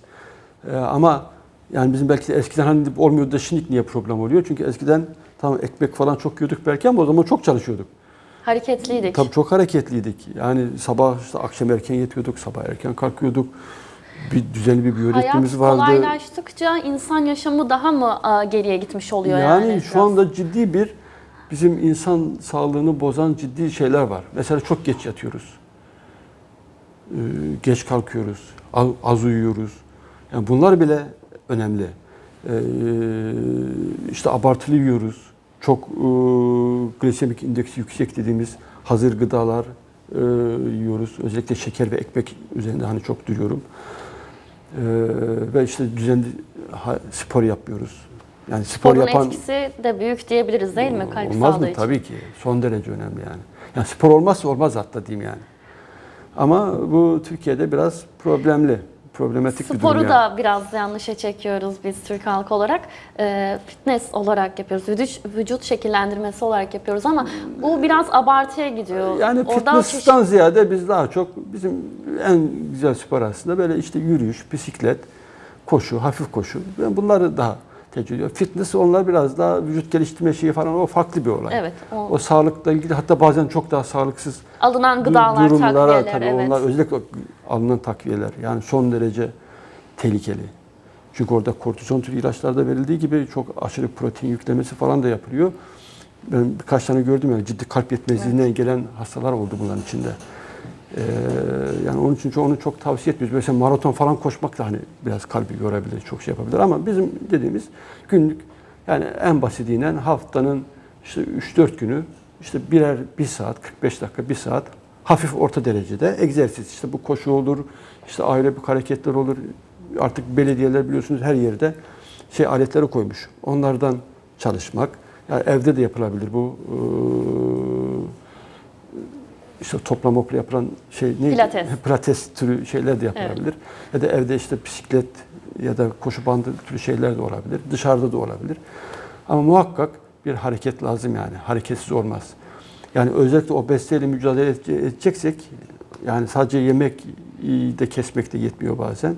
E, ama yani bizim belki de eskiden hani olmuyordu da şimdi niye problem oluyor? Çünkü eskiden tamam ekmek falan çok yiyorduk belki ama o zaman çok çalışıyorduk. Hareketliydik. Tabii çok hareketliydik. Yani sabah işte akşam erken yatıyorduk, sabah erken kalkıyorduk. Bir düzenli bir biyoritmimiz Hayat vardı. kolaylaştıkça insan yaşamı daha mı geriye gitmiş oluyor yani? Yani şu anda ciddi bir bizim insan sağlığını bozan ciddi şeyler var. Mesela çok geç yatıyoruz. Ee, geç kalkıyoruz. Az, az uyuyoruz. Yani bunlar bile önemli. Ee, işte abartılı yiyoruz. Çok e, glisemik indeksi yüksek dediğimiz hazır gıdalar e, yiyoruz. Özellikle şeker ve ekmek üzerinde hani çok duruyorum. Ee, ve işte düzenli spor yapıyoruz. Yani spor Sporun yapan etkisi de büyük diyebiliriz değil mi kalp olmaz mı? için? Tabii ki. Son derece önemli yani. Yani spor olmazsa olmaz hatta diyeyim yani. Ama bu Türkiye'de biraz problemli, problematik bir durum Sporu yani. da biraz yanlışa çekiyoruz biz Türk halkı olarak. Ee, fitness olarak yapıyoruz, vücut, vücut şekillendirmesi olarak yapıyoruz ama bu biraz abartıya gidiyor. Yani fitness'tan ziyade biz daha çok bizim en güzel spor aslında böyle işte yürüyüş, bisiklet, koşu, hafif koşu. Ben bunları daha tercih. Fitness onlar biraz daha vücut geliştirme şeyi falan o farklı bir olay. Evet, o- O sağlıkla ilgili hatta bazen çok daha sağlıksız alınan gıdalar, durumlara takviyeler, tabii evet. onlar özellikle alınan takviyeler yani son derece tehlikeli. Çünkü orada kortizon türü ilaçlarda verildiği gibi çok aşırı protein yüklemesi falan da yapılıyor. Ben birkaç tane gördüm yani ciddi kalp yetmezliğinden gelen hastalar oldu bunların içinde. Ee, yani onun için onu çok tavsiye etmiyoruz. Mesela maraton falan koşmak da hani biraz kalbi yorabilir, çok şey yapabilir ama bizim dediğimiz günlük yani en basitiyle haftanın işte 3-4 günü işte birer bir saat, 45 dakika, bir saat hafif orta derecede egzersiz. İşte bu koşu olur, işte aerobik hareketler olur. Artık belediyeler biliyorsunuz her yerde şey aletleri koymuş. Onlardan çalışmak. Yani evde de yapılabilir bu. Ee, işte topla mopla yapılan şey neydi? Pilates. Pilates türü şeyler de yapılabilir. Ya da evde işte bisiklet ya da koşu bandı türü şeyler de olabilir. Dışarıda da olabilir. Ama muhakkak bir hareket lazım yani. Hareketsiz olmaz. Yani özellikle obeziteyle mücadele edece- edeceksek yani sadece yemek de kesmek de yetmiyor bazen.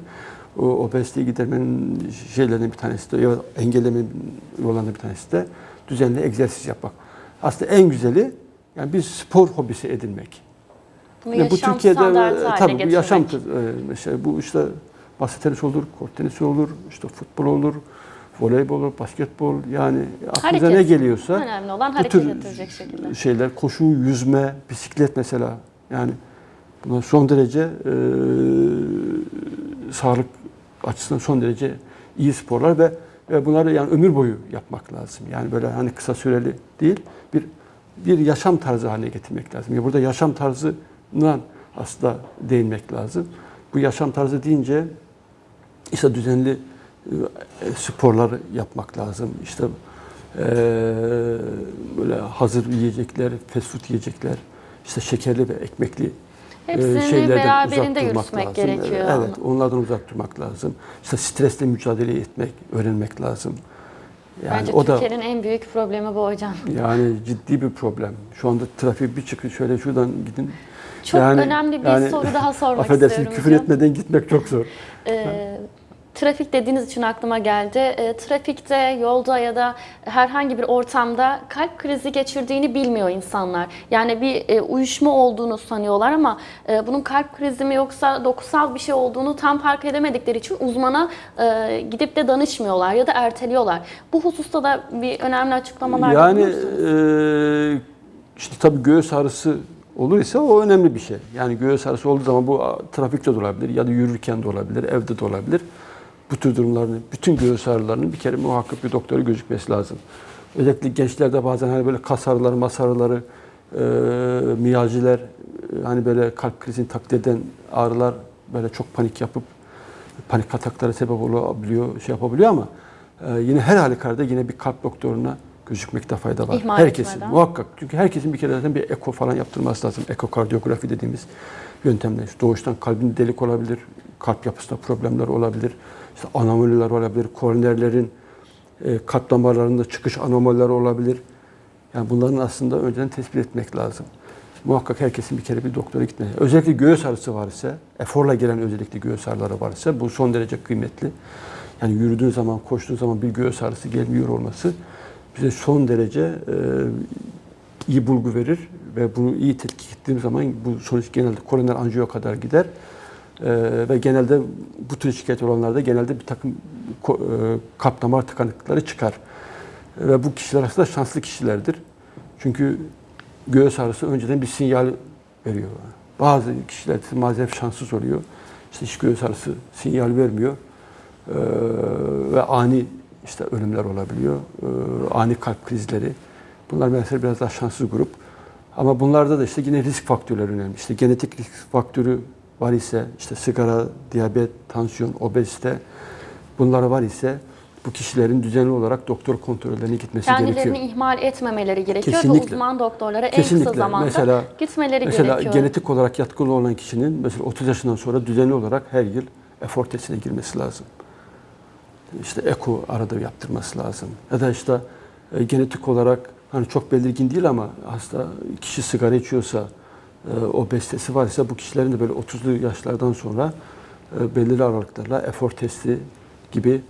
O obeziteyi gidermenin şeylerinden bir tanesi de ya engellemenin yollarından bir tanesi de düzenli egzersiz yapmak. Aslında en güzeli yani bir spor hobisi edinmek. Bunu Yani yaşam standartı haline tabii bu yaşam e, mesela bu işte masa tenisi olur, kort tenisi olur, işte futbol olur, voleybol olur, basketbol yani aklınıza ne Hareket. geliyorsa Önemli olan bu hareket ettirecek şekilde. şeyler koşu, yüzme, bisiklet mesela yani bunlar son derece e, sağlık açısından son derece iyi sporlar ve, ve bunları yani ömür boyu yapmak lazım. Yani böyle hani kısa süreli değil bir bir yaşam tarzı haline getirmek lazım. Ya burada yaşam tarzından aslında değinmek lazım. Bu yaşam tarzı deyince işte düzenli e, sporlar yapmak lazım. İşte e, böyle hazır yiyecekler, fast food yiyecekler, işte şekerli ve ekmekli e, Hepsini şeylerden uzak durmak lazım. gerekiyor. Evet, onlardan uzak durmak lazım. İşte stresle mücadele etmek, öğrenmek lazım. Yani Bence o Türkiye'nin en büyük problemi bu hocam. yani ciddi bir problem. Şu anda trafik bir çıkın şöyle şuradan gidin. Çok Yani- önemli bir yani soru daha sormak Affedersin istiyorum küfür hocam. etmeden gitmek çok zor. Ee, Trafik dediğiniz için aklıma geldi. E, trafikte, yolda ya da herhangi bir ortamda kalp krizi geçirdiğini bilmiyor insanlar. Yani bir e, uyuşma olduğunu sanıyorlar ama e, bunun kalp krizi mi yoksa dokusal bir şey olduğunu tam fark edemedikleri için uzmana e, gidip de danışmıyorlar ya da erteliyorlar. Bu hususta da bir önemli açıklamalar Yani e, işte tabii göğüs ağrısı olur ise o önemli bir şey. Yani göğüs ağrısı olduğu zaman bu trafikte de olabilir ya da yürürken de olabilir, evde de olabilir. Bu tür durumların, bütün göğüs ağrılarının bir kere muhakkak bir doktora gözükmesi lazım. Özellikle gençlerde bazen hani böyle kas ağrıları, mas ağrıları, e, miyaljiler, e, hani böyle kalp krizini taklit eden ağrılar böyle çok panik yapıp panik ataklara sebep olabiliyor, şey yapabiliyor ama e, yine her halükarda yine bir kalp doktoruna gözükmekte fayda var. İhmal herkesin etmeden. muhakkak. Çünkü herkesin bir kere zaten bir eko falan yaptırması lazım. Ekokardiyografi dediğimiz yöntemle. İşte doğuştan kalbin delik olabilir, kalp yapısında problemler olabilir, işte anomaliler olabilir, koronerlerin e, kalp damarlarında çıkış anomalileri olabilir. Yani bunların aslında önceden tespit etmek lazım. Muhakkak herkesin bir kere bir doktora gitmesi. Özellikle göğüs ağrısı var ise, eforla gelen özellikle göğüs ağrıları var ise bu son derece kıymetli. Yani yürüdüğün zaman, koştuğun zaman bir göğüs ağrısı gelmiyor olması bize son derece e, iyi bulgu verir ve bunu iyi tetkik ettiğim zaman bu sonuç genelde koroner anjiyo kadar gider. E, ve genelde bu tür şikayet olanlarda genelde bir takım e, kalp damar tıkanıklıkları çıkar. Ve bu kişiler aslında şanslı kişilerdir. Çünkü göğüs ağrısı önceden bir sinyal veriyor. Bazı kişiler maalesef şanssız oluyor. İşte hiç göğüs ağrısı sinyal vermiyor. Ee, ve ani işte ölümler olabiliyor. Ee, ani kalp krizleri. Bunlar mesela biraz daha şanslı grup. Ama bunlarda da işte yine risk faktörleri önemli. İşte genetik risk faktörü var ise işte sigara, diyabet, tansiyon, obezite bunlar var ise bu kişilerin düzenli olarak doktor kontrollerine gitmesi Kendilerini gerekiyor. ihmal etmemeleri gerekiyor ve Kesinlikle. uzman doktorlara en Kesinlikle. kısa zamanda Mesela- gitmeleri Mesela gerekiyor. genetik olarak yatkılı olan kişinin mesela 30 yaşından sonra düzenli olarak her yıl efor testine girmesi lazım. İşte eko arada yaptırması lazım. Ya da işte e, genetik olarak hani çok belirgin değil ama hasta kişi sigara içiyorsa, e, obezitesi varsa bu kişilerin de böyle 30'lu yaşlardan sonra e, belirli aralıklarla efor testi gibi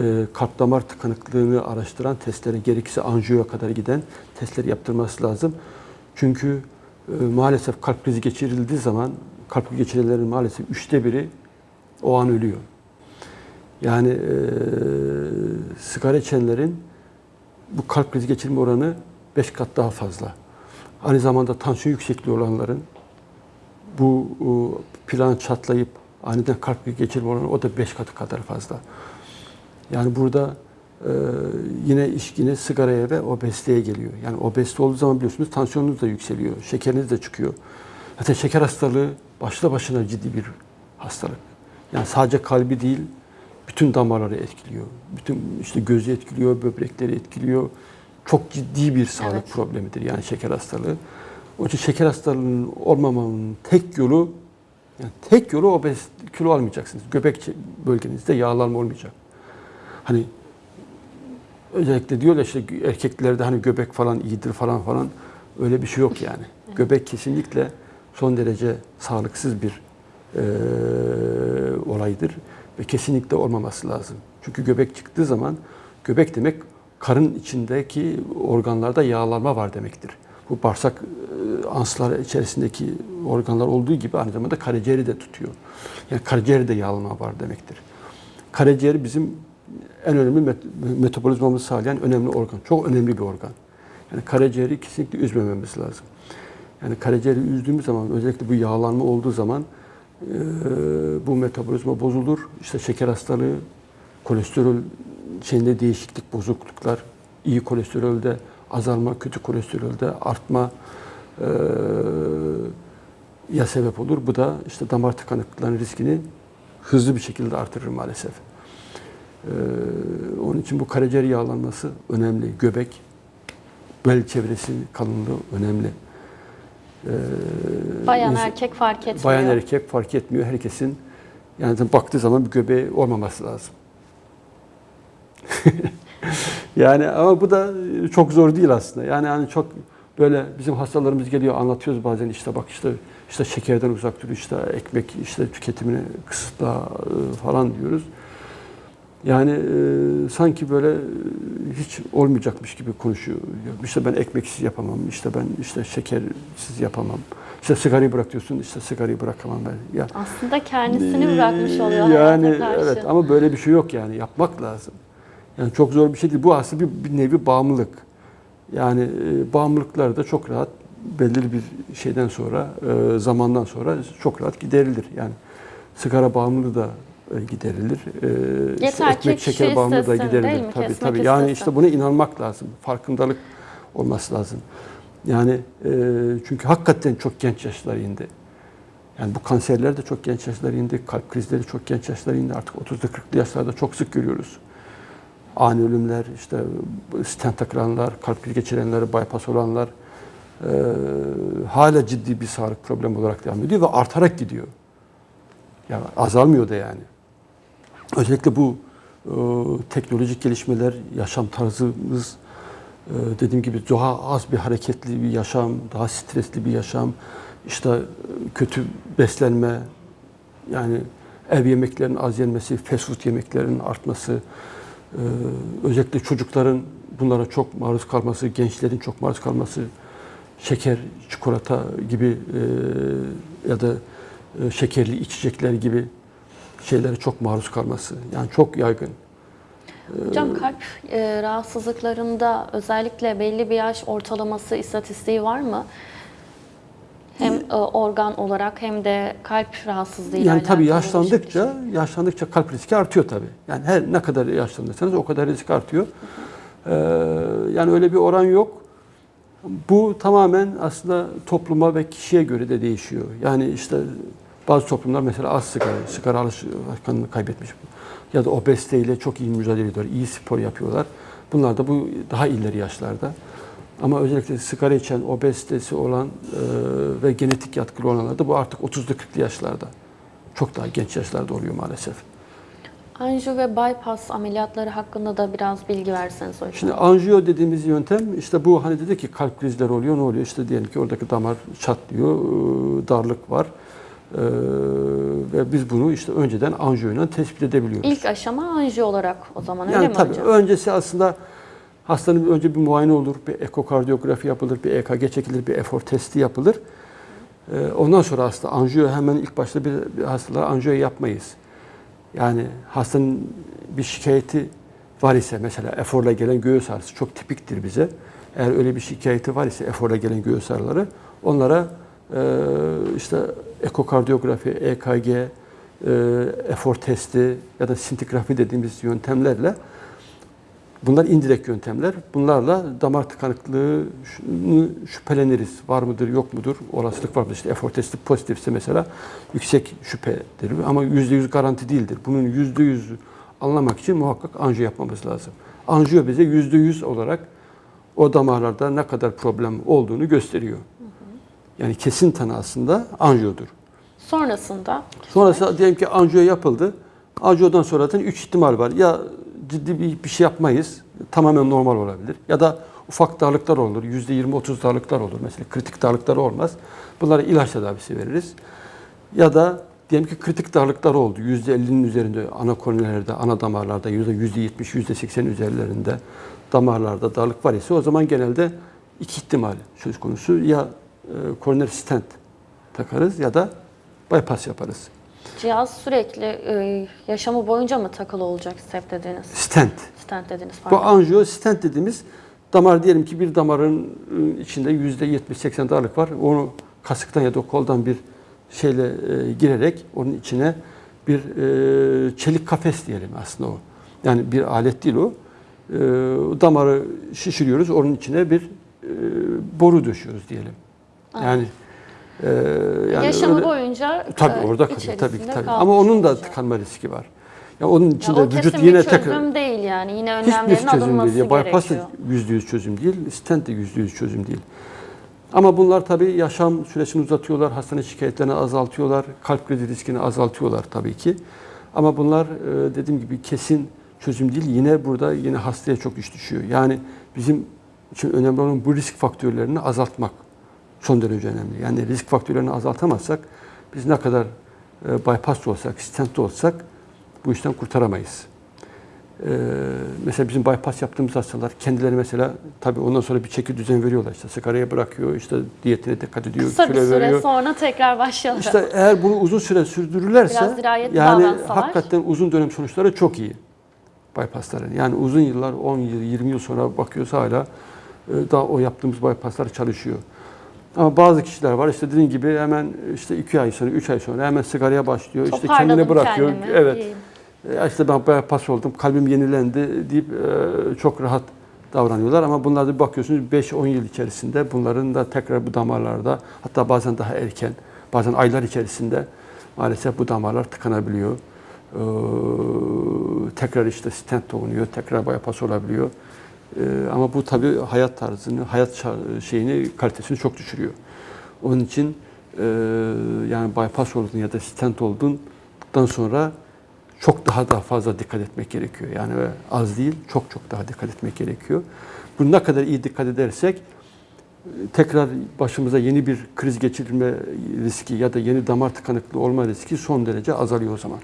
e, kalp damar tıkanıklığını araştıran testleri gerekirse anjiyoya kadar giden testleri yaptırması lazım. Çünkü e, maalesef kalp krizi geçirildiği zaman kalp geçirenlerin maalesef üçte biri o an ölüyor. Yani e, sigara içenlerin bu kalp krizi geçirme oranı 5 kat daha fazla. Aynı zamanda tansiyon yüksekliği olanların bu e, plan çatlayıp aniden kalp geçirme oranı o da 5 katı kadar fazla. Yani burada e, yine iş yine sigaraya ve obeziteye geliyor. Yani obezite olduğu zaman biliyorsunuz tansiyonunuz da yükseliyor, şekeriniz de çıkıyor. Zaten şeker hastalığı başlı başına ciddi bir hastalık. Yani sadece kalbi değil, bütün damarları etkiliyor. Bütün işte gözü etkiliyor, böbrekleri etkiliyor. Çok ciddi bir sağlık Evet. problemidir yani şeker hastalığı. Onun için şeker hastalığının olmamanın tek yolu yani tek yolu obez kilo almayacaksınız. Göbek bölgenizde yağlanma olmayacak. Hani özellikle diyorlar işte erkeklerde hani göbek falan iyidir falan falan öyle bir şey yok yani. Göbek kesinlikle son derece sağlıksız bir eee, olaydır ve kesinlikle olmaması lazım. Çünkü göbek çıktığı zaman göbek demek karın içindeki organlarda yağlanma var demektir. Bu bağırsak eee, anslar içerisindeki organlar olduğu gibi aynı zamanda karaciğeri de tutuyor. Yani karaciğerde yağlanma var demektir. Karaciğer bizim en önemli met- metabolizmamızı sağlayan önemli organ. Çok önemli bir organ. Yani karaciğeri kesinlikle üzmememiz lazım. Yani karaciğeri üzdüğümüz zaman özellikle bu yağlanma olduğu zaman e, bu metabolizma bozulur. İşte şeker hastalığı, kolesterol şeyinde değişiklik, bozukluklar, iyi kolesterolde azalma, kötü kolesterolde artma e, ya sebep olur. Bu da işte damar tıkanıklıklarının riskini hızlı bir şekilde artırır maalesef. Ee, onun için bu karaciğer yağlanması önemli. Göbek, bel çevresi kalınlığı önemli. Ee, Bayan insan- erkek fark etmiyor. Bayan erkek fark etmiyor. Herkesin yani baktığı zaman bir göbeği olmaması lazım. yani ama bu da çok zor değil aslında. Yani hani çok böyle bizim hastalarımız geliyor anlatıyoruz bazen işte bak işte işte şekerden uzak dur işte ekmek işte tüketimini kısıtla e, falan diyoruz. Yani e, sanki böyle e, hiç olmayacakmış gibi konuşuyor. İşte ben ekmeksiz yapamam, işte ben işte şekersiz yapamam. İşte sigarayı bırak diyorsun, işte sigarayı bırakamam ben. Ya Aslında kendisini bırakmış oluyor yani karşı. evet ama böyle bir şey yok yani yapmak lazım. Yani çok zor bir şey değil. Bu aslında bir, bir nevi bağımlılık. Yani e, bağımlılıklar da çok rahat belirli bir şeyden sonra, e, zamandan sonra çok rahat giderilir. Yani sigara bağımlılığı da e, giderilir. E, işte Yeter ekmek şeker bağımlılığı da giderilir. mi? Tabii Kesmek tabii. Yani istesin. işte buna inanmak lazım. Farkındalık olması lazım. Yani e, çünkü hakikaten çok genç yaşlara indi. Yani bu kanserler de çok genç yaşlara indi. Kalp krizleri çok genç yaşlara indi. Artık 30'lu 40'lı yaşlarda çok sık görüyoruz. Ani ölümler, işte stent takılanlar, kalp krizi geçirenler, bypass olanlar e, hala ciddi bir sağlık problemi olarak devam ediyor ve artarak gidiyor. Yani azalmıyor da yani. Özellikle bu e, teknolojik gelişmeler, yaşam tarzımız, e, dediğim gibi daha az bir hareketli bir yaşam, daha stresli bir yaşam, işte e, kötü beslenme, yani ev yemeklerinin az yenmesi, fast food yemeklerinin artması, e, özellikle çocukların bunlara çok maruz kalması, gençlerin çok maruz kalması, şeker, çikolata gibi e, ya da e, şekerli içecekler gibi şeylere çok maruz kalması. Yani çok yaygın. Hocam kalp e, rahatsızlıklarında özellikle belli bir yaş ortalaması istatistiği var mı? Hem e, organ olarak hem de kalp rahatsızlığıyla Yani tabii yaşlandıkça yaşlandıkça kalp riski artıyor tabii. Yani her ne kadar yaşlanırsanız o kadar risk artıyor. Ee, yani öyle bir oran yok. Bu tamamen aslında topluma ve kişiye göre de değişiyor. Yani işte bazı toplumlar mesela az sigara, sigara alışkanlığını kaybetmiş ya da obeziteyle çok iyi mücadele ediyorlar, iyi spor yapıyorlar. Bunlar da bu daha ileri yaşlarda. Ama özellikle sigara içen, obezitesi olan e, ve genetik yatkılı olanlar da bu artık 30'lu 40'lı yaşlarda. Çok daha genç yaşlarda oluyor maalesef. Anjiyo ve bypass ameliyatları hakkında da biraz bilgi verseniz hocam. Şimdi anjiyo dediğimiz yöntem işte bu hani dedi ki kalp krizleri oluyor ne oluyor? İşte diyelim ki oradaki damar çatlıyor, e, darlık var. E, ve biz bunu işte önceden anjiyoyla tespit edebiliyoruz. İlk aşama anjiyo olarak o zaman öyle Yani mi tabii hocam? öncesi aslında hastanın önce bir muayene olur, bir ekokardiyografi yapılır, bir EKG çekilir, bir efor testi yapılır. Ee, Ondan sonra hasta anjiyo hemen ilk başta bir, bir hastalara anjiyo yapmayız. Yani hastanın bir şikayeti var ise mesela eforla gelen göğüs ağrısı çok tipiktir bize. Eğer öyle bir şikayeti var ise eforla gelen göğüs ağrıları onlara e, işte ekokardiyografi, EKG, e, efor testi ya da sintigrafi dediğimiz yöntemlerle bunlar indirekt yöntemler. Bunlarla damar tıkanıklığını şüpheleniriz. Var mıdır, yok mudur? Olasılık var mıdır? İşte efor testi pozitifse mesela yüksek şüphedir. Ama %100 garanti değildir. Bunun %100 anlamak için muhakkak anjiyo yapmamız lazım. Anjiyo bize %100 olarak o damarlarda ne kadar problem olduğunu gösteriyor. Yani kesin tanı aslında anjiyodur. Sonrasında Sonrası diyelim ki anjiyo yapıldı. Anjiyodan sonra zaten 3 ihtimal var. Ya ciddi bir, bir şey yapmayız. Tamamen normal olabilir. Ya da ufak darlıklar olur. %20-30 darlıklar olur. Mesela kritik darlıklar olmaz. Bunlara ilaç tedavisi veririz. Ya da diyelim ki kritik darlıklar oldu. %50'nin üzerinde ana koronelerde, ana damarlarda, %70, %80 üzerlerinde damarlarda darlık var ise o zaman genelde iki ihtimal söz konusu. Ya e, stent takarız ya da bypass yaparız. Cihaz sürekli e, yaşamı boyunca mı takılı olacak step dediniz? Stent. Stent dediniz Bu pardon. anjiyo stent dediğimiz damar diyelim ki bir damarın ıı, içinde yüzde 70-80 darlık var. Onu kasıktan ya da koldan bir şeyle e, girerek onun içine bir e, çelik kafes diyelim aslında o. Yani bir alet değil o. E, damarı şişiriyoruz. Onun içine bir e, boru döşüyoruz diyelim. Yani e, yani Yaşamı öyle- boyunca Tabii e, orada kalıyor tabii ki tabii. Ama onun da tıkanma riski var. Ya onun Ya içinde o vücut yine bir çözüm değil yani. Yine önlemlerin çözüm alınması değil. Ya bypass da gerekiyor. yüzde yüz çözüm değil, stent de yüzde yüz çözüm değil. Ama bunlar tabii yaşam süresini uzatıyorlar, hastane şikayetlerini azaltıyorlar, kalp krizi riskini azaltıyorlar tabii ki. Ama bunlar e, dediğim gibi kesin çözüm değil. Yine burada yine hastaya çok iş düşüyor. Yani bizim için önemli olan bu risk faktörlerini azaltmak son derece önemli. Yani risk faktörlerini azaltamazsak biz ne kadar e, bypass olsak, stent olsak bu işten kurtaramayız. Ee, mesela bizim bypass yaptığımız hastalar kendileri mesela tabii ondan sonra bir çeki düzen veriyorlar. İşte sigarayı bırakıyor, işte diyetine dikkat ediyor, Kısa bir süre veriyor. sonra tekrar başlıyorlar. İşte eğer bunu uzun süre sürdürürlerse yani davransalar. hakikaten uzun dönem sonuçları çok iyi bypassların. Yani uzun yıllar 10 yıl 20 yıl sonra bakıyoruz hala e, daha o yaptığımız bypasslar çalışıyor. Ama bazı kişiler var işte dediğim gibi hemen işte 2 ay sonra 3 ay sonra hemen sigaraya başlıyor. işte kendini bırakıyor. kendimi. Evet. Ya işte ben bypass oldum, kalbim yenilendi deyip e, çok rahat davranıyorlar. Ama bunlarda bir bakıyorsunuz 5-10 yıl içerisinde bunların da tekrar bu damarlarda hatta bazen daha erken, bazen aylar içerisinde maalesef bu damarlar tıkanabiliyor. Ee, tekrar işte stent oluyor, tekrar bypass olabiliyor. Ee, ama bu tabii hayat tarzını, hayat şeyini, kalitesini çok düşürüyor. Onun için e, yani bypass oldun ya da stent olduktan sonra çok daha daha fazla dikkat etmek gerekiyor. Yani az değil, çok çok daha dikkat etmek gerekiyor. Bu ne kadar iyi dikkat edersek tekrar başımıza yeni bir kriz geçirme riski ya da yeni damar tıkanıklığı olma riski son derece azalıyor o zaman.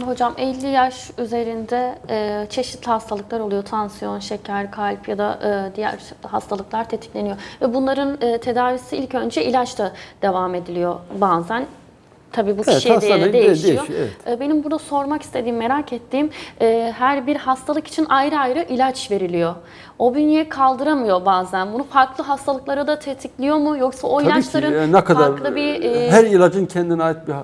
Hocam 50 yaş üzerinde e, çeşitli hastalıklar oluyor. Tansiyon, şeker, kalp ya da e, diğer hastalıklar tetikleniyor. Ve bunların e, tedavisi ilk önce ilaçla devam ediliyor bazen. Tabii bu Evet, kişiye göre değişiyor. değişiyor, evet. E, Benim burada sormak istediğim, merak ettiğim e, her bir hastalık için ayrı ayrı ilaç veriliyor. O bünye kaldıramıyor bazen. Bunu farklı hastalıklara da tetikliyor mu? Yoksa o Tabii ki ilaçların e, ne kadar farklı bir... e, her ilacın kendine ait bir e,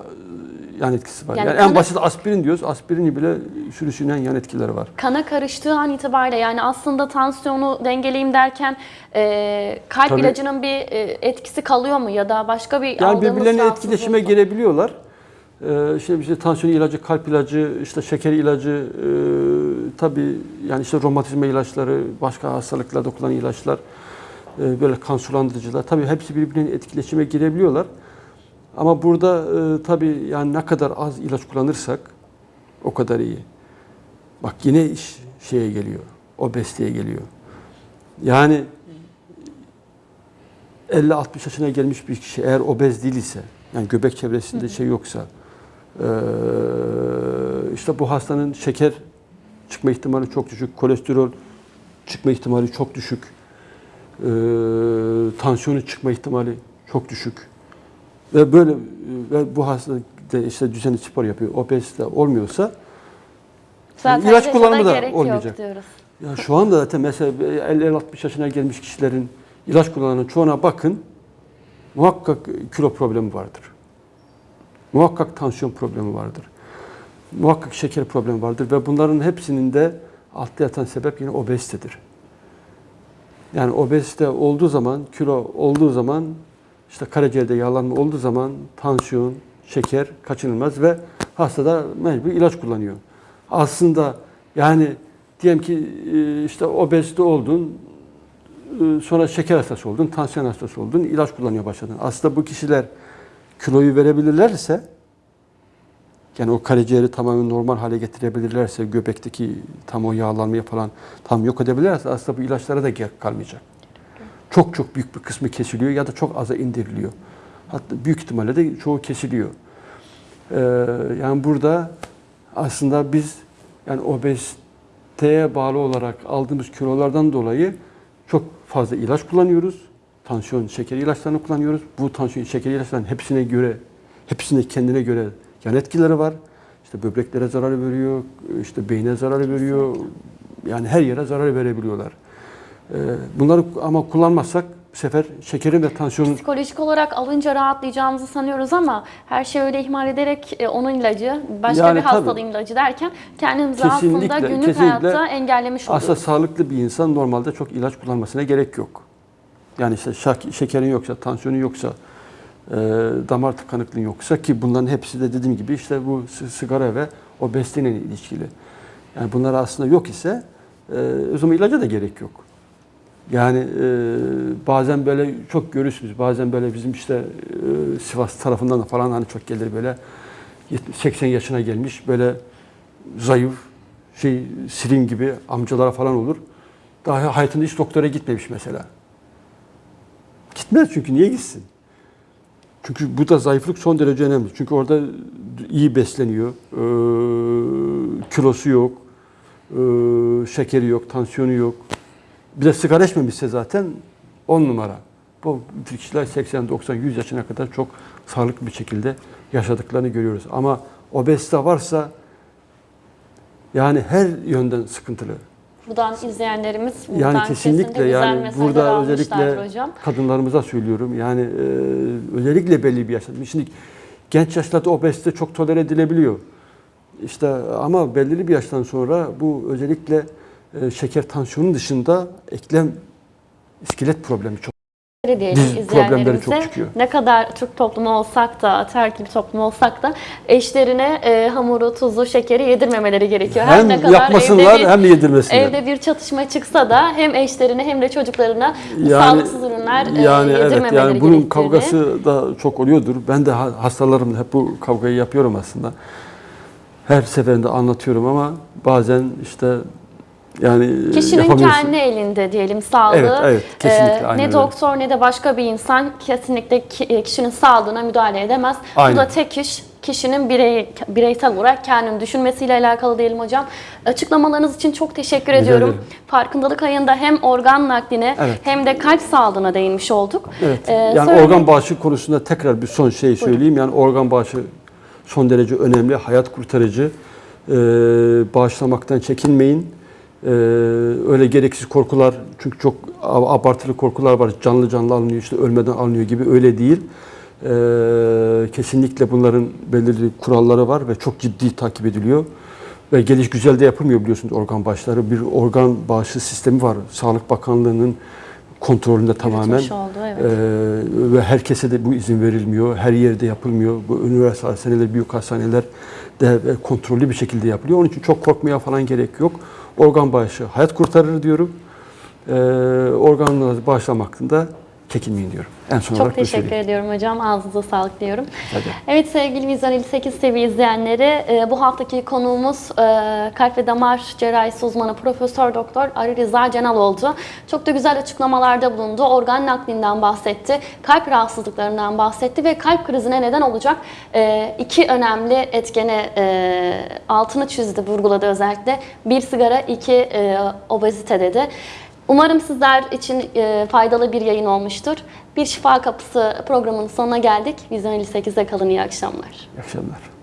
yan etkisi var. Yani Yani, en kanı- basit aspirin diyoruz. Aspirini bile sürüsünen yan etkileri var. kana karıştığı an itibariyle yani aslında tansiyonu dengeleyeyim derken e, kalp Tabii. ilacının bir e, etkisi kalıyor mu ya da başka bir Yani birbirlerine etkileşime girebiliyorlar. Ee, işte işte tansiyon ilacı, kalp ilacı, işte şeker ilacı, e, tabii yani işte romatizma ilaçları, başka hastalıklarda kullanılan ilaçlar, e, böyle kan sulandırıcılar. Tabii hepsi birbirine etkileşime girebiliyorlar. Ama burada e, tabii yani ne kadar az ilaç kullanırsak o kadar iyi. Bak yine iş şeye geliyor, obeziteye geliyor. Yani 50-60 yaşına gelmiş bir kişi eğer obez değil ise, yani göbek çevresinde şey yoksa, eee, işte bu hastanın şeker çıkma ihtimali çok düşük, kolesterol çıkma ihtimali çok düşük, eee tansiyonu çıkma ihtimali çok düşük. Ve böyle ve bu hasta de işte düzenli spor yapıyor, obezite olmuyorsa Zaten ilaç kullanımı da olmayacak. Diyoruz. ya şu anda zaten mesela 50-60 yaşına gelmiş kişilerin ilaç kullananın çoğuna bakın. Muhakkak kilo problemi vardır. Muhakkak tansiyon problemi vardır. Muhakkak şeker problemi vardır ve bunların hepsinin de altta yatan sebep yine obezitedir. Yani obezite olduğu zaman, kilo olduğu zaman, işte karaciğerde yağlanma olduğu zaman tansiyon, şeker kaçınılmaz ve hasta da mecbur ilaç kullanıyor. Aslında yani diyelim ki e, işte obezite oldun, e, sonra şeker hastası oldun, tansiyon hastası oldun, ilaç kullanıyor başladın. Aslında bu kişiler kiloyu verebilirlerse, yani o karaciğeri tamamen normal hale getirebilirlerse, göbekteki tam o yağlanmayı falan tam yok edebilirlerse aslında bu ilaçlara da gerek kalmayacak. Çok çok büyük bir kısmı kesiliyor ya da çok aza indiriliyor. Hatta büyük ihtimalle de çoğu kesiliyor. Ee, yani burada aslında biz yani obeziteye bağlı olarak aldığımız kilolardan dolayı çok fazla ilaç kullanıyoruz. Tansiyon, şeker ilaçlarını kullanıyoruz. Bu tansiyon, şeker ilaçlarının hepsine göre, hepsine kendine göre yan etkileri var. İşte böbreklere zarar veriyor, işte beyne zarar veriyor. Yani her yere zarar verebiliyorlar. Ee, Bunları ama kullanmazsak bu sefer şekerin ve tansiyonun Psikolojik olarak alınca rahatlayacağımızı sanıyoruz ama her şeyi öyle ihmal ederek e, onun ilacı, başka Yani bir hastalığın ilacı derken kendimizi aslında Kesinlikle, günlük kesinlikle. hayatta engellemiş oluyoruz. Aslında sağlıklı bir insan normalde çok ilaç kullanmasına gerek yok. Yani işte şak- şekerin yoksa, tansiyonun yoksa, e, damar tıkanıklığın yoksa ki bunların hepsi de dediğim gibi işte bu sigara ve obeziteyle ilişkili. Yani bunlar aslında yok ise e, o zaman ilaca da gerek yok. Yani e, bazen böyle çok görürsünüz. Bazen böyle bizim işte e, Sivas tarafından da falan hani çok gelir böyle 70 80 yaşına gelmiş böyle zayıf şey sirin gibi amcalara falan olur. Daha hayatında hiç doktora gitmemiş mesela. Gitmez çünkü niye gitsin? Çünkü bu da zayıflık son derece önemli. Çünkü orada iyi besleniyor, ee, kilosu yok, Ee, şekeri yok, tansiyonu yok. Bir de sigara içmemişse zaten 10 numara. Bu kişiler 80, 90, 100 yaşına kadar çok sağlıklı bir şekilde yaşadıklarını görüyoruz. Ama obezite varsa yani her yönden sıkıntılı. Buradan izleyenlerimiz buradan Yani kesinlikle kesinlikle yani burada özellikle hocam. kadınlarımıza söylüyorum. Yani e, özellikle belli bir yaşta. Şimdi genç yaşlarda obezite çok tolere edilebiliyor. İşte ama belirli bir yaştan sonra bu özellikle e, şeker tansiyonun dışında eklem iskelet problemi çok. Diyelim problemleri çok çıkıyor. ne kadar Türk toplumu olsak da, terk bir toplum olsak da eşlerine e, hamuru, tuzu, şekeri yedirmemeleri gerekiyor. Her Hem ne kadar yapmasınlar evde bir, hem de yedirmesinler. evde bir çatışma çıksa da hem eşlerine hem de çocuklarına Yani- sağlıksız ürünler e, yani evet yedirmemeleri yani bunun gerektiğini. kavgası da çok oluyordur. Ben de ha- hastalarımla hep bu kavgayı yapıyorum aslında. Her seferinde anlatıyorum ama bazen işte yani Kişinin kendi elinde diyelim sağlığı. Evet, evet, kesinlikle, Ee, ne öyle. doktor ne de başka bir insan kesinlikle ki- kişinin sağlığına müdahale edemez. Aynen. Bu da tek iş kişinin birey, bireysel olarak kendini düşünmesiyle alakalı diyelim hocam. Açıklamalarınız için çok teşekkür Rica ediyorum. ederim. Farkındalık ayında hem organ nakline Evet. hem de kalp sağlığına değinmiş olduk. Evet. Ee, yani söyle- organ bağışı konusunda tekrar bir son şey söyleyeyim. Yani organ bağışı son derece önemli, hayat kurtarıcı. Ee, bağışlamaktan çekinmeyin. Ee, öyle gereksiz korkular, çünkü çok abartılı korkular var. Canlı canlı alınıyor, işte ölmeden alınıyor gibi öyle değil. Ee, kesinlikle bunların belirli kuralları var ve çok ciddi takip ediliyor. Ve geliş güzel de yapılmıyor biliyorsunuz organ bağışları. Bir organ bağışı sistemi var. Sağlık Bakanlığı'nın kontrolünde tamamen. Oldu, evet. Ee, ve herkese de bu izin verilmiyor. Her yerde yapılmıyor. Bu üniversite hastaneler, büyük hastaneler de ve kontrollü bir şekilde yapılıyor. Onun için çok korkmaya falan gerek yok. Organ bağışı hayat kurtarır diyorum. Ee, organları bağışlamaktan da çekinmeyin diyorum. En son Çok olarak teşekkür söyleyeyim. ediyorum hocam. Ağzınıza sağlık diyorum. Ederim. Evet sevgili Vizyon 58 TV izleyenleri e, bu haftaki konuğumuz e, kalp ve damar cerrahisi uzmanı Profesör Doktor Ali Rıza Cenal oldu. Çok da güzel açıklamalarda bulundu. Organ naklinden bahsetti. Kalp rahatsızlıklarından bahsetti ve kalp krizine neden olacak e, iki önemli etkene altını çizdi, vurguladı özellikle. Bir sigara, iki obezite dedi. Umarım sizler için e, faydalı bir yayın olmuştur. Bir Şifa Kapısı programının sonuna geldik. Vizyon 58'de kalın iyi akşamlar. İyi akşamlar.